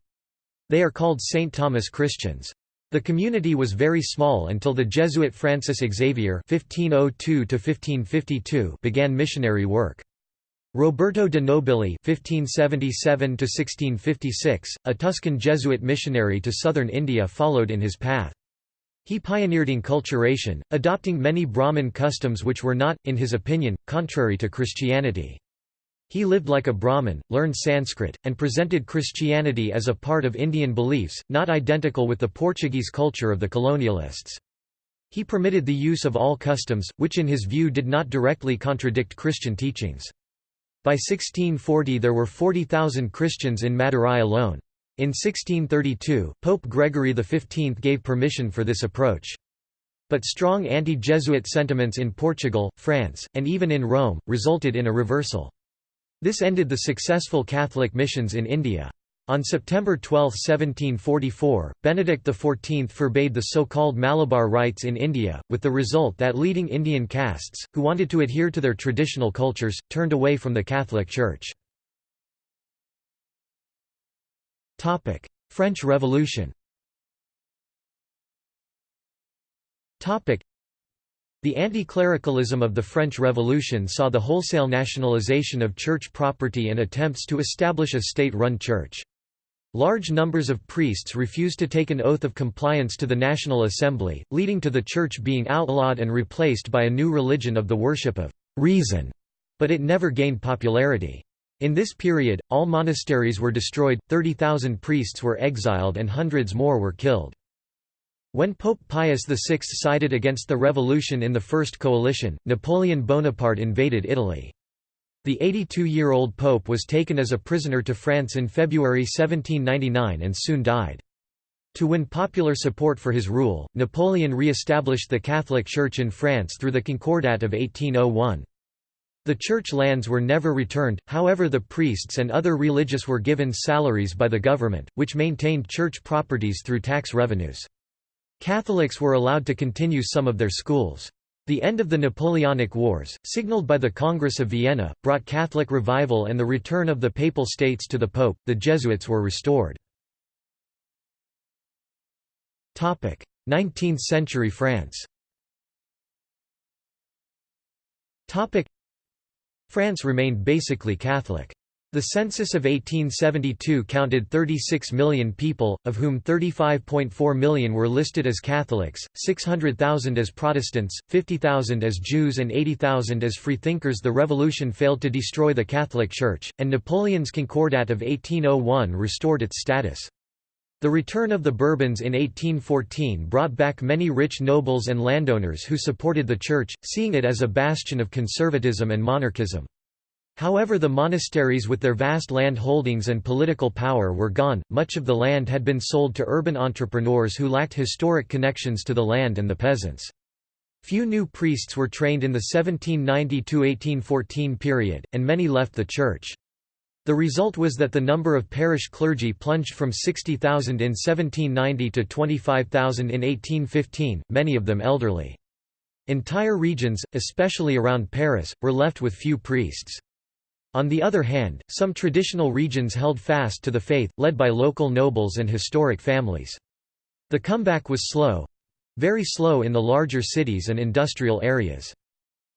[SPEAKER 1] They are called St. Thomas Christians. The community was very small until the Jesuit Francis Xavier (1502–1552) began missionary work. Roberto de Nobili (1577–1656), a Tuscan Jesuit missionary to southern India, followed in his path. He pioneered enculturation, adopting many Brahmin customs which were not, in his opinion, contrary to Christianity. He lived like a Brahmin, learned Sanskrit, and presented Christianity as a part of Indian beliefs, not identical with the Portuguese culture of the colonialists. He permitted the use of all customs, which in his view did not directly contradict Christian teachings. By 1640 there were 40,000 Christians in Madurai alone. In 1632, Pope Gregory XV gave permission for this approach. But strong anti-Jesuit sentiments in Portugal, France, and even in Rome, resulted in a reversal. This ended the successful Catholic missions in India. On September 12, 1744, Benedict XIV forbade the so-called Malabar rites in India, with the result that leading Indian castes, who wanted to adhere to their traditional cultures, turned away from the Catholic Church. French Revolution the anti-clericalism of the French Revolution saw the wholesale nationalization of church property and attempts to establish a state-run church. Large numbers of priests refused to take an oath of compliance to the National Assembly, leading to the church being outlawed and replaced by a new religion of the worship of reason, but it never gained popularity. In this period, all monasteries were destroyed, 30,000 priests were exiled and hundreds more were killed. When Pope Pius VI sided against the revolution in the First Coalition, Napoleon Bonaparte invaded Italy. The 82-year-old pope was taken as a prisoner to France in February 1799 and soon died. To win popular support for his rule, Napoleon re-established the Catholic Church in France through the Concordat of 1801. The church lands were never returned, however the priests and other religious were given salaries by the government, which maintained church properties through tax revenues. Catholics were allowed to continue some of their schools. The end of the Napoleonic Wars, signaled by the Congress of Vienna, brought Catholic revival and the return of the Papal States to the Pope. The Jesuits were restored. 19th century France France remained basically Catholic. The census of 1872 counted 36 million people, of whom 35.4 million were listed as Catholics, 600,000 as Protestants, 50,000 as Jews and 80,000 as freethinkers. The revolution failed to destroy the Catholic Church, and Napoleon's Concordat of 1801 restored its status. The return of the Bourbons in 1814 brought back many rich nobles and landowners who supported the Church, seeing it as a bastion of conservatism and monarchism. However the monasteries with their vast land holdings and political power were gone, much of the land had been sold to urban entrepreneurs who lacked historic connections to the land and the peasants. Few new priests were trained in the 1790–1814 period, and many left the church. The result was that the number of parish clergy plunged from 60,000 in 1790 to 25,000 in 1815, many of them elderly. Entire regions, especially around Paris, were left with few priests. On the other hand, some traditional regions held fast to the faith, led by local nobles and historic families. The comeback was slow—very slow in the larger cities and industrial areas.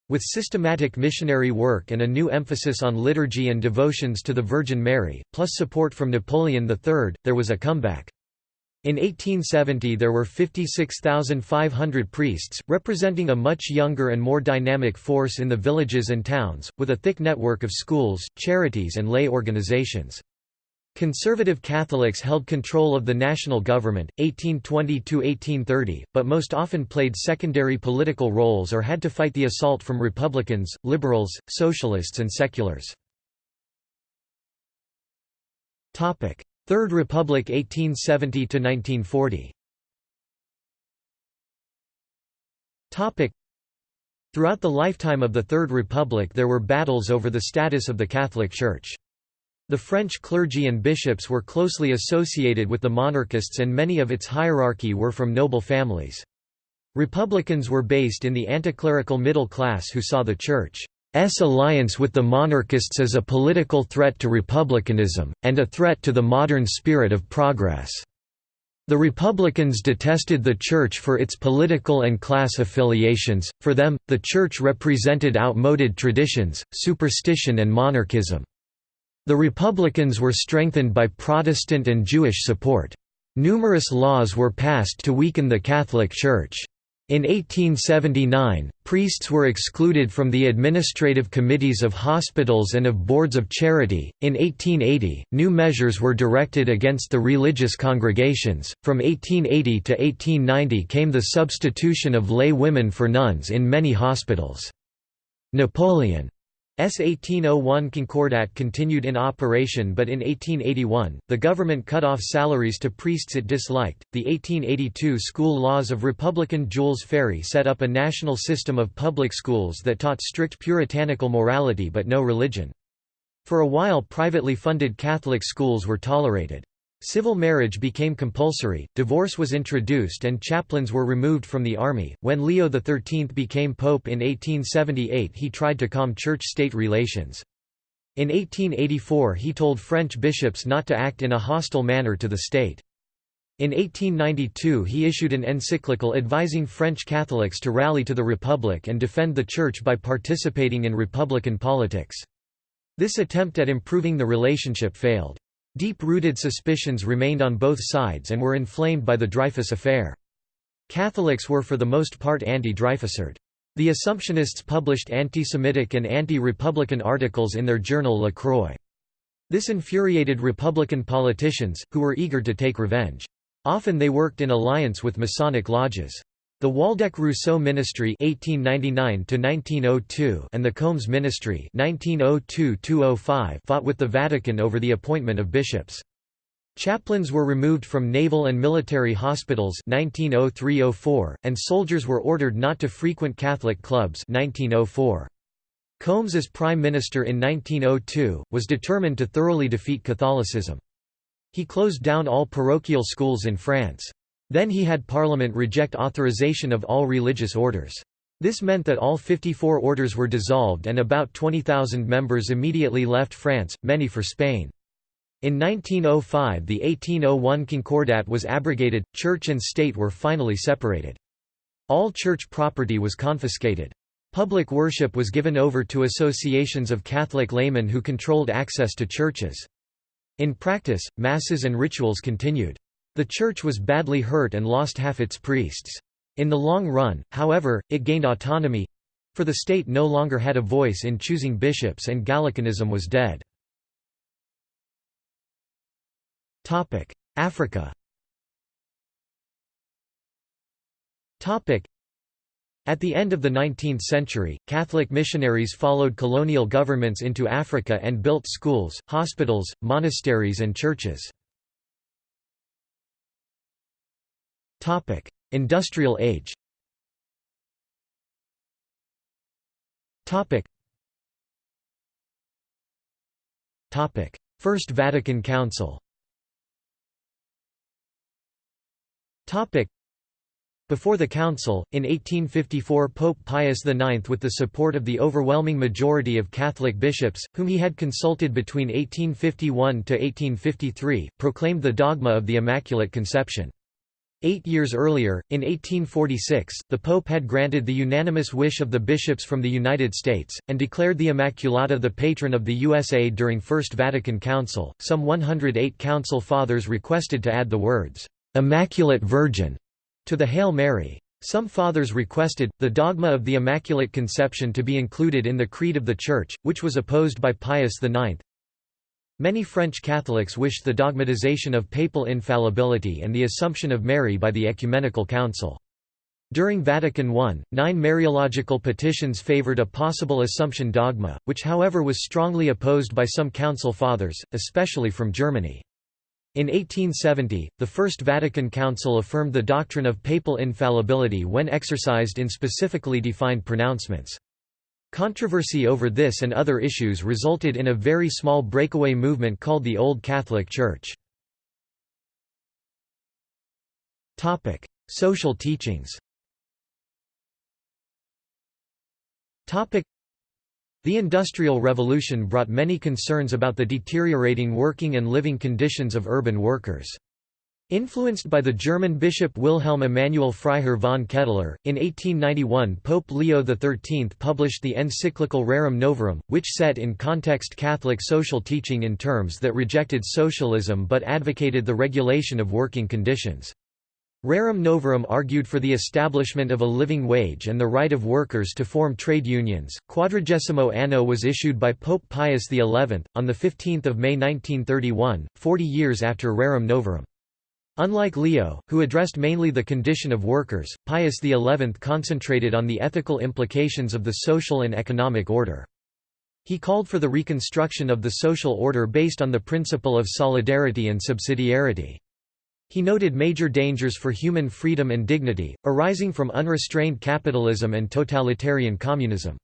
[SPEAKER 1] With systematic missionary work and a new emphasis on liturgy and devotions to the Virgin Mary, plus support from Napoleon III, there was a comeback. In 1870 there were 56,500 priests, representing a much younger and more dynamic force in the villages and towns, with a thick network of schools, charities and lay organizations. Conservative Catholics held control of the national government, 1820–1830, but most often played secondary political roles or had to fight the assault from Republicans, liberals, socialists and seculars. Third Republic 1870 to 1940. Topic Throughout the lifetime of the Third Republic there were battles over the status of the Catholic Church. The French clergy and bishops were closely associated with the monarchists and many of its hierarchy were from noble families. Republicans were based in the anticlerical middle class who saw the Church alliance with the monarchists as a political threat to republicanism, and a threat to the modern spirit of progress. The Republicans detested the Church for its political and class affiliations, for them, the Church represented outmoded traditions, superstition and monarchism. The Republicans were strengthened by Protestant and Jewish support. Numerous laws were passed to weaken the Catholic Church. In 1879, priests were excluded from the administrative committees of hospitals and of boards of charity. In 1880, new measures were directed against the religious congregations. From 1880 to 1890 came the substitution of lay women for nuns in many hospitals. Napoleon S 1801 Concordat continued in operation but in 1881, the government cut off salaries to priests it disliked. The 1882 school laws of Republican Jules Ferry set up a national system of public schools that taught strict puritanical morality but no religion. For a while privately funded Catholic schools were tolerated. Civil marriage became compulsory, divorce was introduced and chaplains were removed from the army. When Leo XIII became pope in 1878 he tried to calm church-state relations. In 1884 he told French bishops not to act in a hostile manner to the state. In 1892 he issued an encyclical advising French Catholics to rally to the Republic and defend the Church by participating in republican politics. This attempt at improving the relationship failed. Deep-rooted suspicions remained on both sides and were inflamed by the Dreyfus affair. Catholics were for the most part anti-Dreyfusard. The Assumptionists published anti-Semitic and anti-Republican articles in their journal La Croix. This infuriated Republican politicians, who were eager to take revenge. Often they worked in alliance with Masonic lodges. The Waldeck-Rousseau Ministry (1899–1902) and the Combes Ministry (1902–205) fought with the Vatican over the appointment of bishops. Chaplains were removed from naval and military hospitals 1903–04, and soldiers were ordered not to frequent Catholic clubs 1904. Combes as Prime Minister in 1902, was determined to thoroughly defeat Catholicism. He closed down all parochial schools in France. Then he had Parliament reject authorization of all religious orders. This meant that all 54 orders were dissolved and about 20,000 members immediately left France, many for Spain. In 1905 the 1801 Concordat was abrogated, church and state were finally separated. All church property was confiscated. Public worship was given over to associations of Catholic laymen who controlled access to churches. In practice, masses and rituals continued. The church was badly hurt and lost half its priests. In the long run, however, it gained autonomy—for the state no longer had a voice in choosing bishops and Gallicanism was dead. Africa At the end of the 19th century, Catholic missionaries followed colonial governments into Africa and built schools, hospitals, monasteries and churches. Topic: Industrial Age. Topic. Topic: First Vatican Council. Topic: Before the council, in 1854 Pope Pius IX with the support of the overwhelming majority of Catholic bishops, whom he had consulted between 1851–1853, proclaimed the dogma of the Immaculate Conception. Eight years earlier, in 1846, the Pope had granted the unanimous wish of the bishops from the United States, and declared the Immaculata the patron of the USA during First Vatican Council. Some 108 Council Fathers requested to add the words, Immaculate Virgin to the Hail Mary. Some fathers requested, the dogma of the Immaculate Conception to be included in the Creed of the Church, which was opposed by Pius IX. Many French Catholics wished the dogmatization of papal infallibility and the Assumption of Mary by the Ecumenical Council. During Vatican I, nine Mariological petitions favored a possible Assumption dogma, which however was strongly opposed by some Council Fathers, especially from Germany. In 1870, the First Vatican Council affirmed the doctrine of papal infallibility when exercised in specifically defined pronouncements. Controversy over this and other issues resulted in a very small breakaway movement called the Old Catholic Church. Topic: Social teachings Topic: the Industrial Revolution brought many concerns about the deteriorating working and living conditions of urban workers. Influenced by the German bishop Wilhelm Emanuel Freiherr von Ketteler, in 1891 Pope Leo XIII published the encyclical Rerum Novarum, which set in context Catholic social teaching in terms that rejected socialism but advocated the regulation of working conditions. Rerum Novarum argued for the establishment of a living wage and the right of workers to form trade unions. Quadragesimo Anno was issued by Pope Pius XI, on 15 May 1931, 40 years after Rerum Novarum. Unlike Leo, who addressed mainly the condition of workers, Pius XI concentrated on the ethical implications of the social and economic order. He called for the reconstruction of the social order based on the principle of solidarity and subsidiarity. He noted major dangers for human freedom and dignity, arising from unrestrained capitalism and totalitarian communism.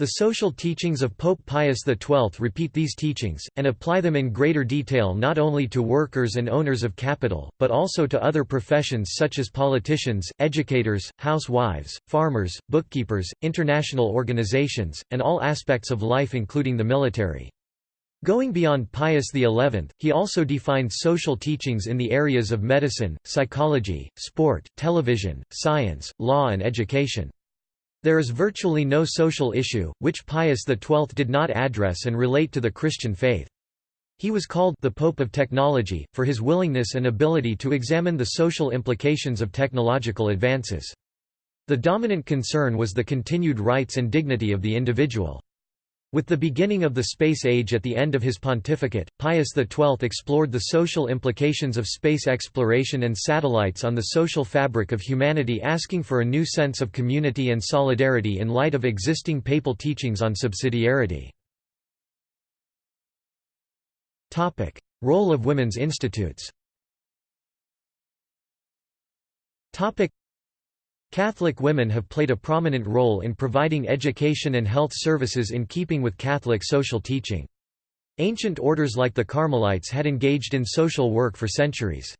[SPEAKER 1] The social teachings of Pope Pius XII repeat these teachings, and apply them in greater detail not only to workers and owners of capital, but also to other professions such as politicians, educators, housewives, farmers, bookkeepers, international organizations, and all aspects of life including the military. Going beyond Pius XI, he also defined social teachings in the areas of medicine, psychology, sport, television, science, law and education. There is virtually no social issue, which Pius XII did not address and relate to the Christian faith. He was called the Pope of Technology, for his willingness and ability to examine the social implications of technological advances. The dominant concern was the continued rights and dignity of the individual. With the beginning of the space age at the end of his pontificate, Pius XII explored the social implications of space exploration and satellites on the social fabric of humanity asking for a new sense of community and solidarity in light of existing papal teachings on subsidiarity. Role of women's institutes Catholic women have played a prominent role in providing education and health services in keeping with Catholic social teaching. Ancient orders like the Carmelites had engaged in social work for centuries.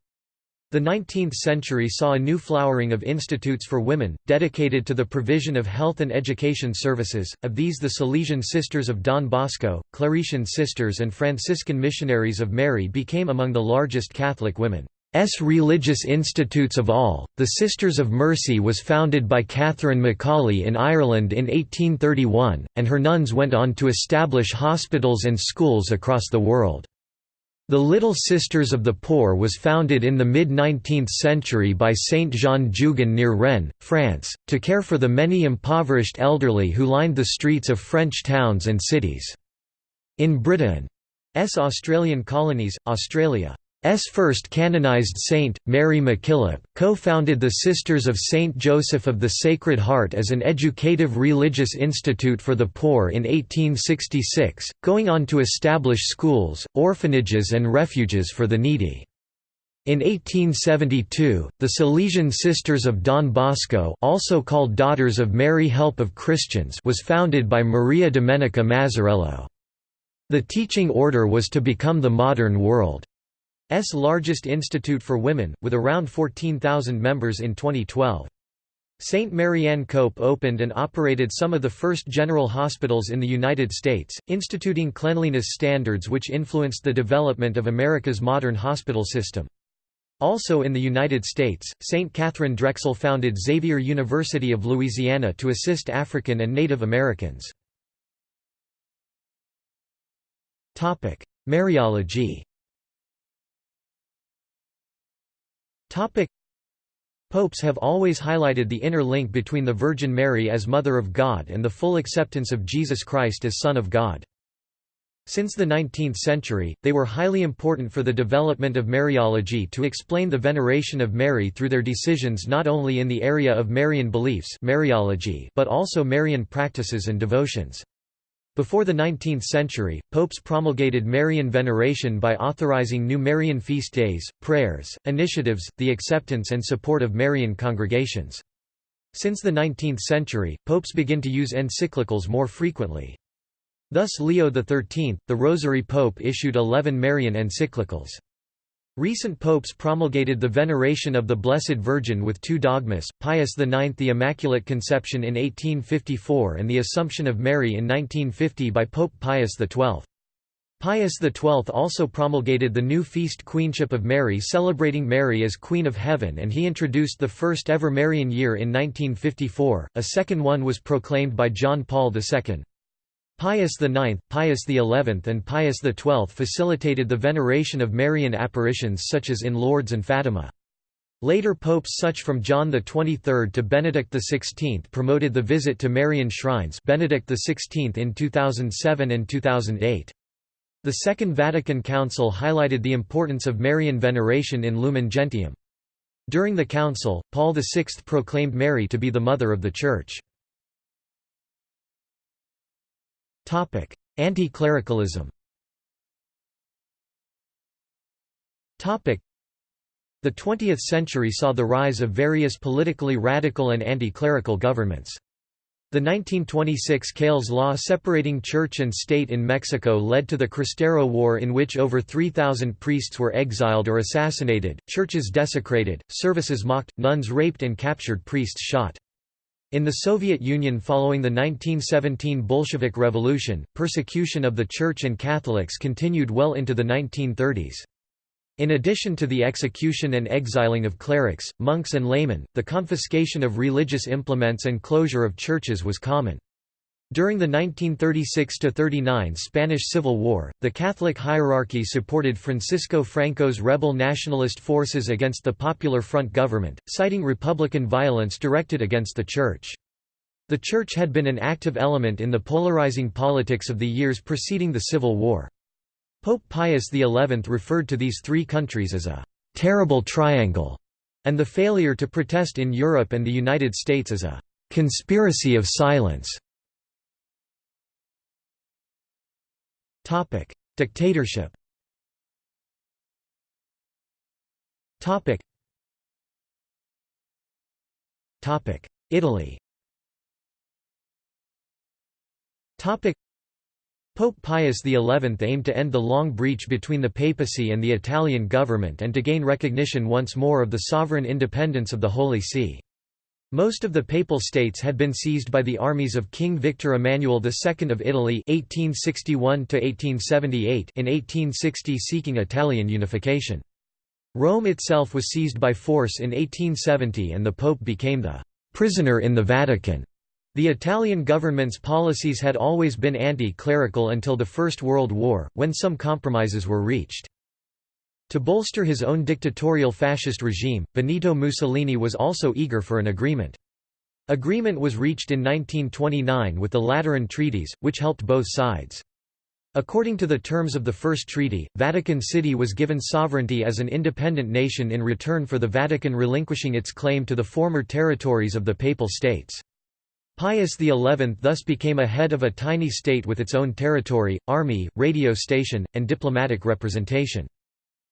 [SPEAKER 1] The 19th century saw a new flowering of institutes for women, dedicated to the provision of health and education services, of these the Salesian Sisters of Don Bosco, Claretian Sisters and Franciscan Missionaries of Mary became among the largest Catholic women. S. religious institutes of all. The Sisters of Mercy was founded by Catherine McAuley in Ireland in 1831, and her nuns went on to establish hospitals and schools across the world. The Little Sisters of the Poor was founded in the mid-19th century by Saint Jean Jugan near Rennes, France, to care for the many impoverished elderly who lined the streets of French towns and cities. In Britain's Australian colonies, Australia S first canonized saint, Mary MacKillop, co-founded the Sisters of Saint Joseph of the Sacred Heart as an educative religious institute for the poor in 1866, going on to establish schools, orphanages and refuges for the needy. In 1872, the Salesian Sisters of Don Bosco also called Daughters of Mary Help of Christians was founded by Maria Domenica Mazzarello. The teaching order was to become the modern world. Largest institute for women, with around 14,000 members in 2012. St. Marianne Cope opened and operated some of the first general hospitals in the United States, instituting cleanliness standards which influenced the development of America's modern hospital system. Also in the United States, St. Catherine Drexel founded Xavier University of Louisiana to assist African and Native Americans. Mariology Popes have always highlighted the inner link between the Virgin Mary as Mother of God and the full acceptance of Jesus Christ as Son of God. Since the 19th century, they were highly important for the development of Mariology to explain the veneration of Mary through their decisions not only in the area of Marian beliefs Mariology but also Marian practices and devotions. Before the 19th century, popes promulgated Marian veneration by authorizing new Marian feast days, prayers, initiatives, the acceptance and support of Marian congregations. Since the 19th century, popes begin to use encyclicals more frequently. Thus Leo XIII, the Rosary Pope issued eleven Marian encyclicals. Recent popes promulgated the veneration of the Blessed Virgin with two dogmas, Pius IX the Immaculate Conception in 1854 and the Assumption of Mary in 1950 by Pope Pius XII. Pius XII also promulgated the new feast Queenship of Mary celebrating Mary as Queen of Heaven and he introduced the first ever Marian year in 1954, a second one was proclaimed by John Paul II. Pius IX, Pius XI and Pius XII facilitated the veneration of Marian apparitions such as in Lourdes and Fatima. Later popes such from John XXIII to Benedict XVI promoted the visit to Marian shrines Benedict XVI in 2007 and 2008. The Second Vatican Council highlighted the importance of Marian veneration in Lumen Gentium. During the council, Paul VI proclaimed Mary to be the Mother of the Church. Anti-clericalism the 20th century saw the rise of various politically radical and anti-clerical governments. The 1926 Calles Law separating church and state in Mexico led to the Cristero War in which over 3,000 priests were exiled or assassinated, churches desecrated, services mocked, nuns raped and captured priests shot. In the Soviet Union following the 1917 Bolshevik Revolution, persecution of the Church and Catholics continued well into the 1930s. In addition to the execution and exiling of clerics, monks and laymen, the confiscation of religious implements and closure of churches was common. During the 1936–39 Spanish Civil War, the Catholic hierarchy supported Francisco Franco's rebel nationalist forces against the Popular Front government, citing republican violence directed against the Church. The Church had been an active element in the polarizing politics of the years preceding the Civil War. Pope Pius XI referred to these three countries as a «terrible triangle» and the failure to protest in Europe and the United States as a «conspiracy of silence». Topic: Dictatorship. Topic. Topic: Italy. Topic. Pope Pius XI aimed to end the long breach between the papacy and the Italian government and to gain recognition once more of the sovereign independence of the Holy See. Most of the Papal States had been seized by the armies of King Victor Emmanuel II of Italy 1861 in 1860 seeking Italian unification. Rome itself was seized by force in 1870 and the Pope became the «prisoner in the Vatican». The Italian government's policies had always been anti-clerical until the First World War, when some compromises were reached. To bolster his own dictatorial fascist regime, Benito Mussolini was also eager for an agreement. Agreement was reached in 1929 with the Lateran Treaties, which helped both sides. According to the terms of the first treaty, Vatican City was given sovereignty as an independent nation in return for the Vatican relinquishing its claim to the former territories of the Papal States. Pius XI thus became a head of a tiny state with its own territory, army, radio station, and diplomatic representation.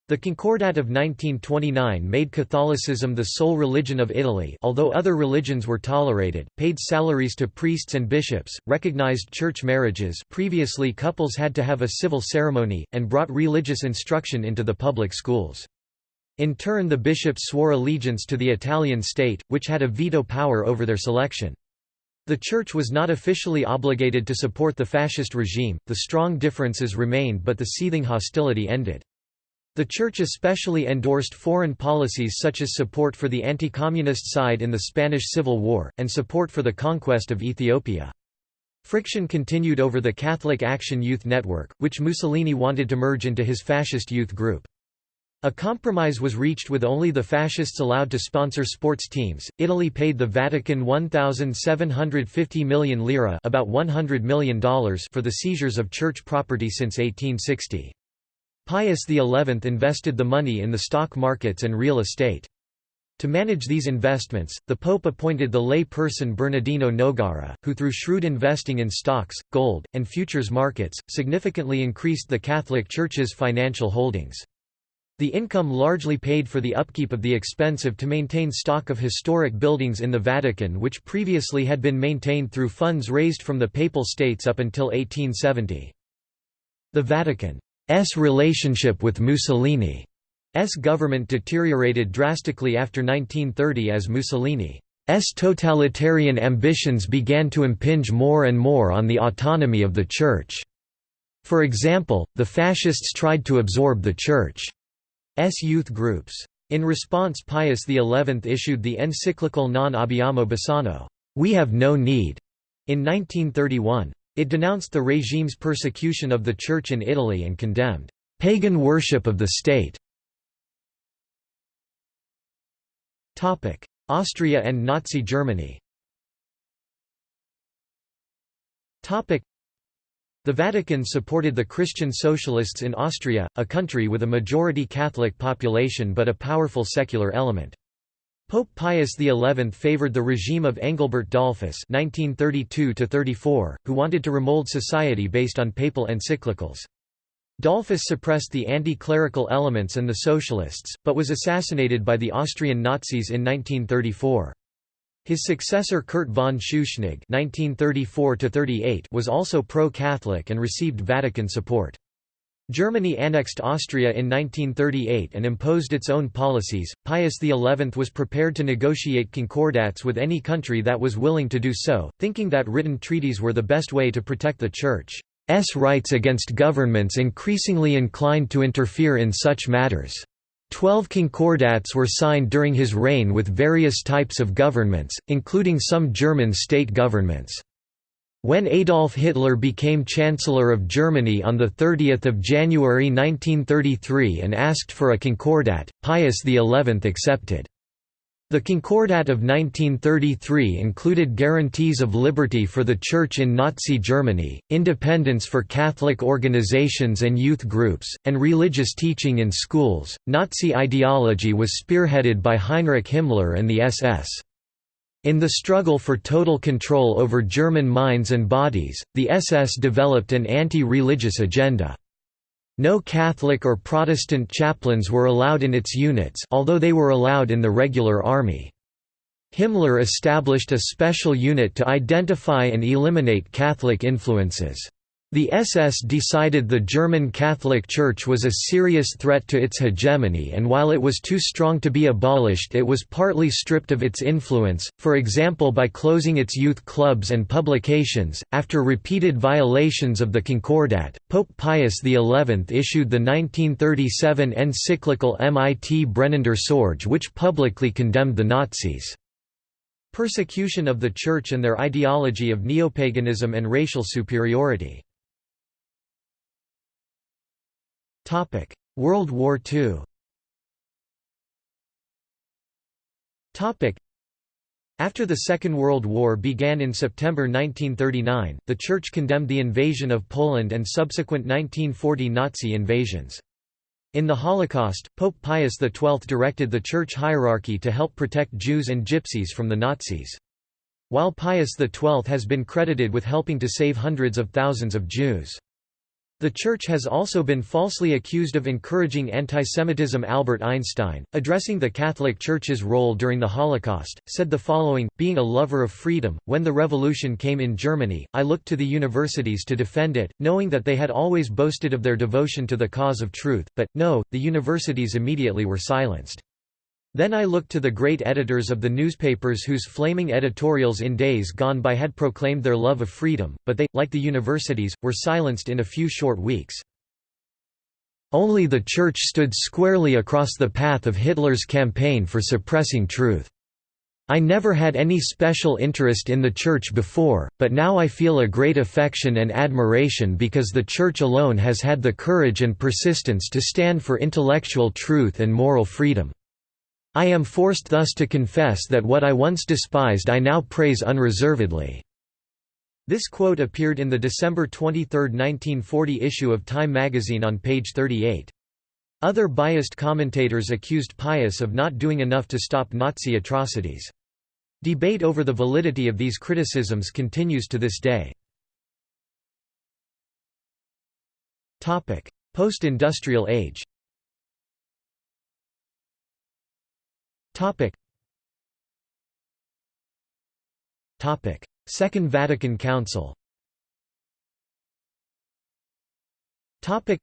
[SPEAKER 1] The Concordat of 1929 made Catholicism the sole religion of Italy although other religions were tolerated, paid salaries to priests and bishops, recognized church marriages previously couples had to have a civil ceremony, and brought religious instruction into the public schools. In turn the bishops swore allegiance to the Italian state, which had a veto power over their selection. The Church was not officially obligated to support the fascist regime, the strong differences remained but the seething hostility ended. The Church especially endorsed foreign policies such as support for the anti-communist side in the Spanish Civil War, and support for the conquest of Ethiopia. Friction continued over the Catholic Action Youth Network, which Mussolini wanted to merge into his fascist youth group. A compromise was reached with only the fascists allowed to sponsor sports teams. Italy paid the Vatican 1750 million lira, about 100 million dollars for the seizures of church property since 1860. Pius XI invested the money in the stock markets and real estate. To manage these investments, the Pope appointed the lay person Bernardino Nogara, who through shrewd investing in stocks, gold, and futures markets, significantly increased the Catholic Church's financial holdings. The income largely paid for the upkeep of the expensive to maintain stock of historic buildings in the Vatican which previously had been maintained through funds raised from the Papal States up until 1870. The Vatican relationship with Mussolini's government deteriorated drastically after 1930 as Mussolini's totalitarian ambitions began to impinge more and more on the autonomy of the Church. For example, the fascists tried to absorb the Church's youth groups. In response Pius XI issued the encyclical Non abbiamo bisogno we have no need", in 1931. It denounced the regime's persecution of the Church in Italy and condemned pagan worship of the state. Austria and Nazi Germany The Vatican supported the Christian Socialists in Austria, a country with a majority Catholic population but a powerful secular element. Pope Pius XI favored the regime of Engelbert Dollfuss (1932–34), who wanted to remold society based on papal encyclicals. Dollfuss suppressed the anti-clerical elements and the socialists, but was assassinated by the Austrian Nazis in 1934. His successor Kurt von Schuschnigg (1934–38) was also pro-Catholic and received Vatican support. Germany annexed Austria in 1938 and imposed its own policies. Pius XI was prepared to negotiate concordats with any country that was willing to do so, thinking that written treaties were the best way to protect the Church's rights against governments increasingly inclined to interfere in such matters. Twelve concordats were signed during his reign with various types of governments, including some German state governments. When Adolf Hitler became Chancellor of Germany on 30 January 1933 and asked for a concordat, Pius XI accepted. The Concordat of 1933 included guarantees of liberty for the Church in Nazi Germany, independence for Catholic organizations and youth groups, and religious teaching in schools. Nazi ideology was spearheaded by Heinrich Himmler and the SS. In the struggle for total control over German minds and bodies, the SS developed an anti-religious agenda. No Catholic or Protestant chaplains were allowed in its units although they were allowed in the regular army. Himmler established a special unit to identify and eliminate Catholic influences. The SS decided the German Catholic Church was a serious threat to its hegemony and while it was too strong to be abolished it was partly stripped of its influence, for example by closing its youth clubs and publications. After repeated violations of the Concordat, Pope Pius XI issued the 1937 encyclical Mit brennender Sorge which publicly condemned the Nazis' persecution of the Church and their ideology of neopaganism and racial superiority. World War II after the Second World War began in September 1939, the Church condemned the invasion of Poland and subsequent 1940 Nazi invasions. In the Holocaust, Pope Pius XII directed the Church hierarchy to help protect Jews and Gypsies from the Nazis. While Pius XII has been credited with helping to save hundreds of thousands of Jews. The Church has also been falsely accused of encouraging antisemitism. Albert Einstein, addressing the Catholic Church's role during the Holocaust, said the following Being a lover of freedom, when the revolution came in Germany, I looked to the universities to defend it, knowing that they had always boasted of their devotion to the cause of truth, but, no, the universities immediately were silenced. Then I looked to the great editors of the newspapers whose flaming editorials in days gone by had proclaimed their love of freedom, but they, like the universities, were silenced in a few short weeks. Only the Church stood squarely across the path of Hitler's campaign for suppressing truth. I never had any special interest in the Church before, but now I feel a great affection and admiration because the Church alone has had the courage and persistence to stand for intellectual truth and moral freedom. I am forced thus to confess that what I once despised I now praise unreservedly." This quote appeared in the December 23, 1940 issue of Time magazine on page 38. Other biased commentators accused Pius of not doing enough to stop Nazi atrocities. Debate over the validity of these criticisms continues to this day. Post-industrial age Topic. Topic. Second Vatican Council Topic.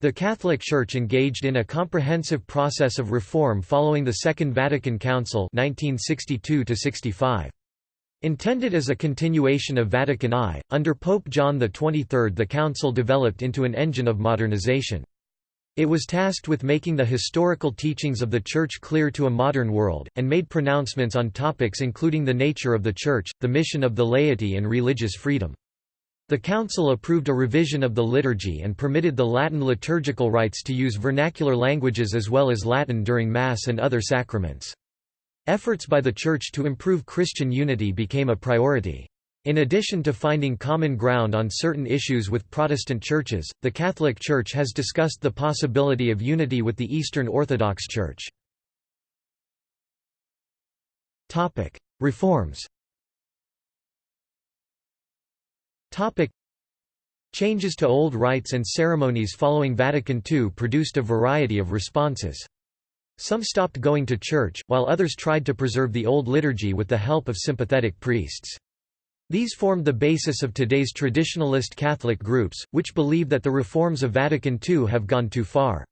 [SPEAKER 1] The Catholic Church engaged in a comprehensive process of reform following the Second Vatican Council 1962 -65. Intended as a continuation of Vatican I, under Pope John XXIII the Council developed into an engine of modernization. It was tasked with making the historical teachings of the Church clear to a modern world, and made pronouncements on topics including the nature of the Church, the mission of the laity and religious freedom. The Council approved a revision of the liturgy and permitted the Latin liturgical rites to use vernacular languages as well as Latin during Mass and other sacraments. Efforts by the Church to improve Christian unity became a priority. In addition to finding common ground on certain issues with Protestant churches, the Catholic Church has discussed the possibility of unity with the Eastern Orthodox Church. Reforms Changes to old rites and ceremonies following Vatican II produced a variety of responses. Some stopped going to church, while others tried to preserve the old liturgy with the help of sympathetic priests. These formed the basis of today's traditionalist Catholic groups, which believe that the reforms of Vatican II have gone too far.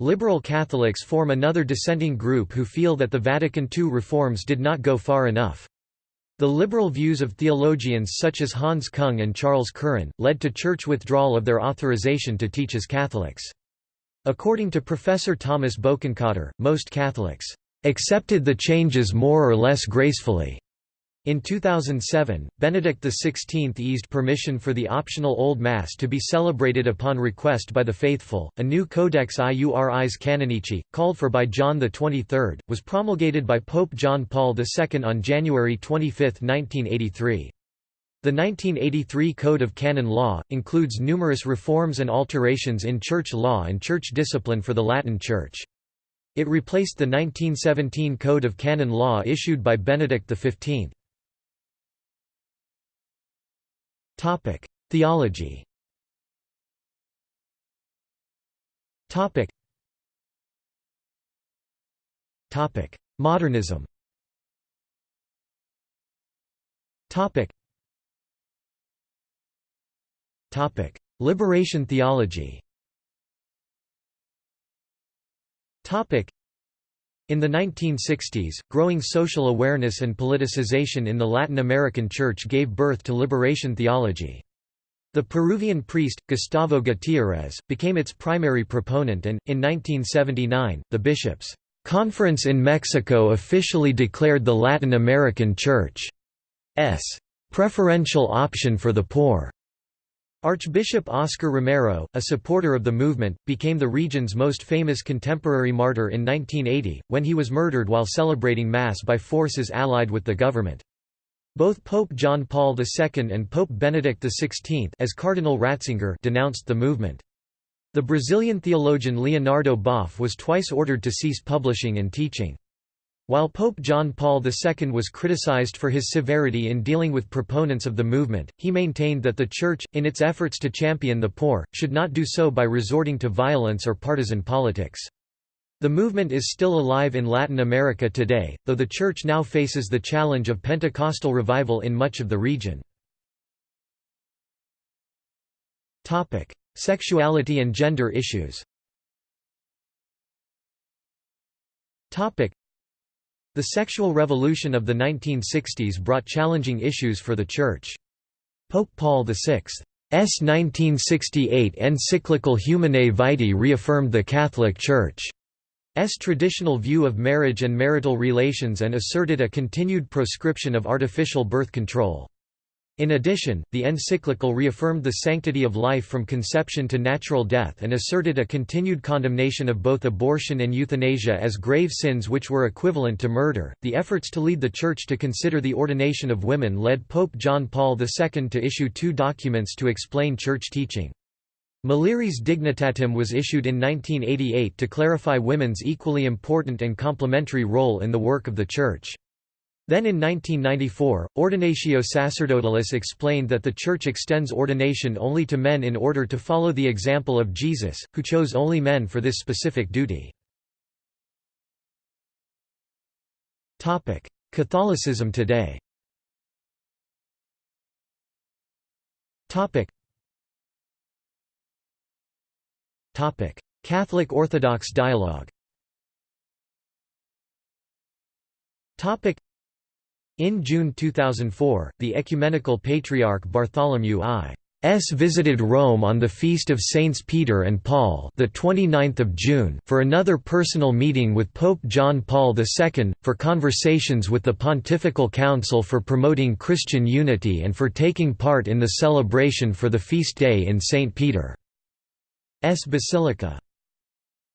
[SPEAKER 1] Liberal Catholics form another dissenting group who feel that the Vatican II reforms did not go far enough. The liberal views of theologians such as Hans Kung and Charles Curran, led to church withdrawal of their authorization to teach as Catholics. According to Professor Thomas Bokenkotter, most Catholics accepted the changes more or less gracefully. In 2007, Benedict XVI eased permission for the optional Old Mass to be celebrated upon request by the faithful. A new Codex Iuris Canonici, called for by John XXIII, was promulgated by Pope John Paul II on January 25, 1983. The 1983 Code of Canon Law, includes numerous reforms and alterations in church law and church discipline for the Latin Church. It replaced the 1917 Code of Canon Law issued by Benedict XV. Topic: Theology. Topic. Topic: Modernism. Topic. Topic: Liberation theology. Topic. In the 1960s, growing social awareness and politicization in the Latin American Church gave birth to liberation theology. The Peruvian priest, Gustavo Gutiérrez, became its primary proponent and, in 1979, the bishops' conference in Mexico officially declared the Latin American Church's preferential option for the poor. Archbishop Oscar Romero, a supporter of the movement, became the region's most famous contemporary martyr in 1980, when he was murdered while celebrating Mass by forces allied with the government. Both Pope John Paul II and Pope Benedict XVI as Cardinal Ratzinger denounced the movement. The Brazilian theologian Leonardo Boff was twice ordered to cease publishing and teaching. While Pope John Paul II was criticized for his severity in dealing with proponents of the movement, he maintained that the Church, in its efforts to champion the poor, should not do so by resorting to violence or partisan politics. The movement is still alive in Latin America today, though the Church now faces the challenge of Pentecostal revival in much of the region. Sexuality and gender issues the sexual revolution of the 1960s brought challenging issues for the Church. Pope Paul VI's 1968 encyclical Humanae Vitae reaffirmed the Catholic Church's traditional view of marriage and marital relations and asserted a continued proscription of artificial birth control. In addition, the encyclical reaffirmed the sanctity of life from conception to natural death and asserted a continued condemnation of both abortion and euthanasia as grave sins which were equivalent to murder. The efforts to lead the Church to consider the ordination of women led Pope John Paul II to issue two documents to explain Church teaching. Mulieris Dignitatem was issued in 1988 to clarify women's equally important and complementary role in the work of the Church. Then in 1994, Ordinatio Sacerdotalis explained that the Church extends ordination only to men in order to follow the example of Jesus, who chose only men for this specific duty. Catholicism today Catholic Orthodox dialogue in June 2004, the Ecumenical Patriarch Bartholomew I. S visited Rome on the feast of Saints Peter and Paul, the 29th of June, for another personal meeting with Pope John Paul II for conversations with the Pontifical Council for promoting Christian unity and for taking part in the celebration for the feast day in St Peter's Basilica.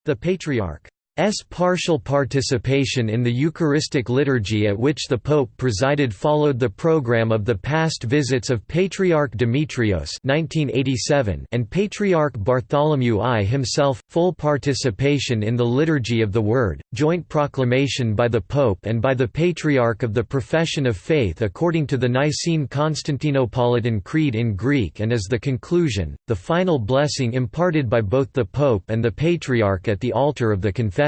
[SPEAKER 1] The Patriarch S. partial participation in the Eucharistic liturgy at which the Pope presided followed the program of the past visits of Patriarch Demetrios 1987 and Patriarch Bartholomew I himself, full participation in the Liturgy of the Word, joint proclamation by the Pope and by the Patriarch of the Profession of Faith according to the Nicene Constantinopolitan Creed in Greek and as the conclusion, the final blessing imparted by both the Pope and the Patriarch at the altar of the Confession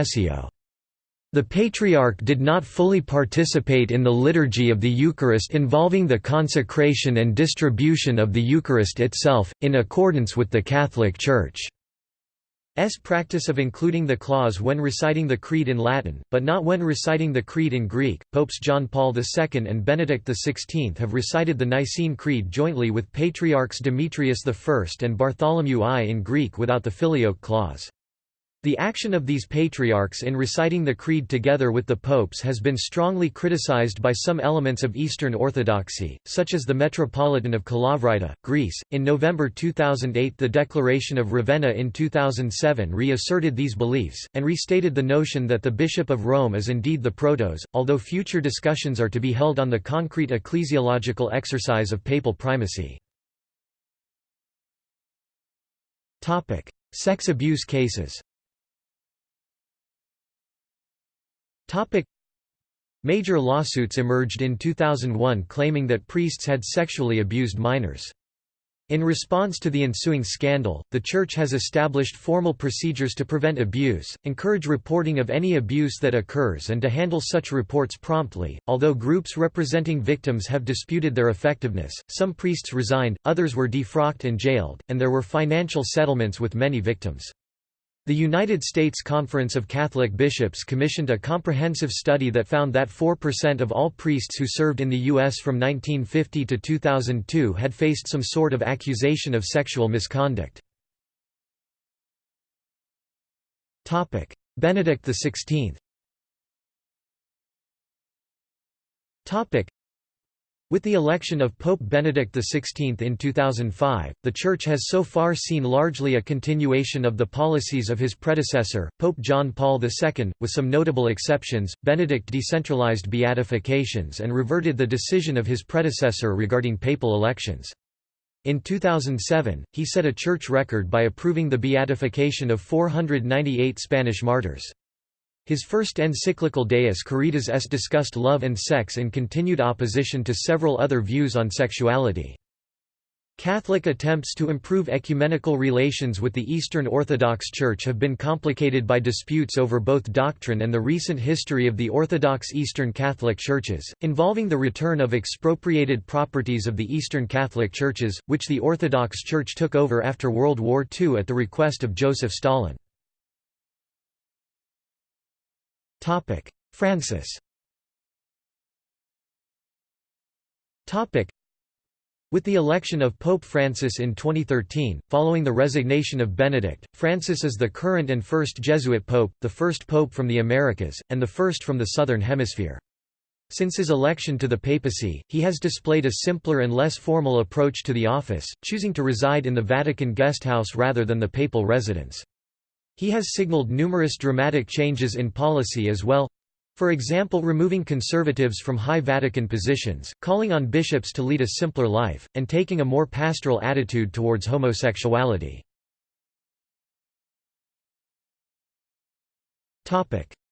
[SPEAKER 1] the Patriarch did not fully participate in the liturgy of the Eucharist involving the consecration and distribution of the Eucharist itself, in accordance with the Catholic Church's practice of including the clause when reciting the Creed in Latin, but not when reciting the Creed in Greek. Popes John Paul II and Benedict XVI have recited the Nicene Creed jointly with Patriarchs Demetrius I and Bartholomew I in Greek without the Filioque clause. The action of these patriarchs in reciting the Creed together with the popes has been strongly criticized by some elements of Eastern Orthodoxy, such as the Metropolitan of Kalavrita, Greece. In November 2008, the Declaration of Ravenna in 2007 reasserted these beliefs, and restated the notion that the Bishop of Rome is indeed the protos, although future discussions are to be held on the concrete ecclesiological exercise of papal primacy. Sex abuse cases Topic Major lawsuits emerged in 2001 claiming that priests had sexually abused minors. In response to the ensuing scandal, the Church has established formal procedures to prevent abuse, encourage reporting of any abuse that occurs and to handle such reports promptly. Although groups representing victims have disputed their effectiveness, some priests resigned, others were defrocked and jailed, and there were financial settlements with many victims. The United States Conference of Catholic Bishops commissioned a comprehensive study that found that 4% of all priests who served in the U.S. from 1950 to 2002 had faced some sort of accusation of sexual misconduct. Benedict XVI with the election of Pope Benedict XVI in 2005, the Church has so far seen largely a continuation of the policies of his predecessor, Pope John Paul II, with some notable exceptions. Benedict decentralized beatifications and reverted the decision of his predecessor regarding papal elections. In 2007, he set a church record by approving the beatification of 498 Spanish martyrs. His first encyclical Deus Caritas est discussed love and sex in continued opposition to several other views on sexuality. Catholic attempts to improve ecumenical relations with the Eastern Orthodox Church have been complicated by disputes over both doctrine and the recent history of the Orthodox Eastern Catholic Churches, involving the return of expropriated properties of the Eastern Catholic Churches, which the Orthodox Church took over after World War II at the request of Joseph Stalin. Francis with the election of Pope Francis in 2013, following the resignation of Benedict, Francis is the current and first Jesuit pope, the first pope from the Americas, and the first from the Southern Hemisphere. Since his election to the papacy, he has displayed a simpler and less formal approach to the office, choosing to reside in the Vatican guesthouse rather than the papal residence. He has signaled numerous dramatic changes in policy as well, for example removing conservatives from high Vatican positions, calling on bishops to lead a simpler life, and taking a more pastoral attitude towards homosexuality.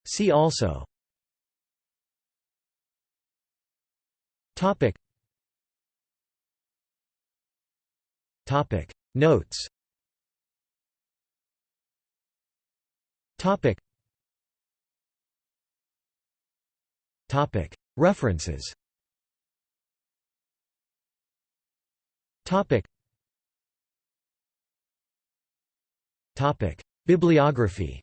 [SPEAKER 1] See also Topic. Topic. Notes Topic. References Bibliography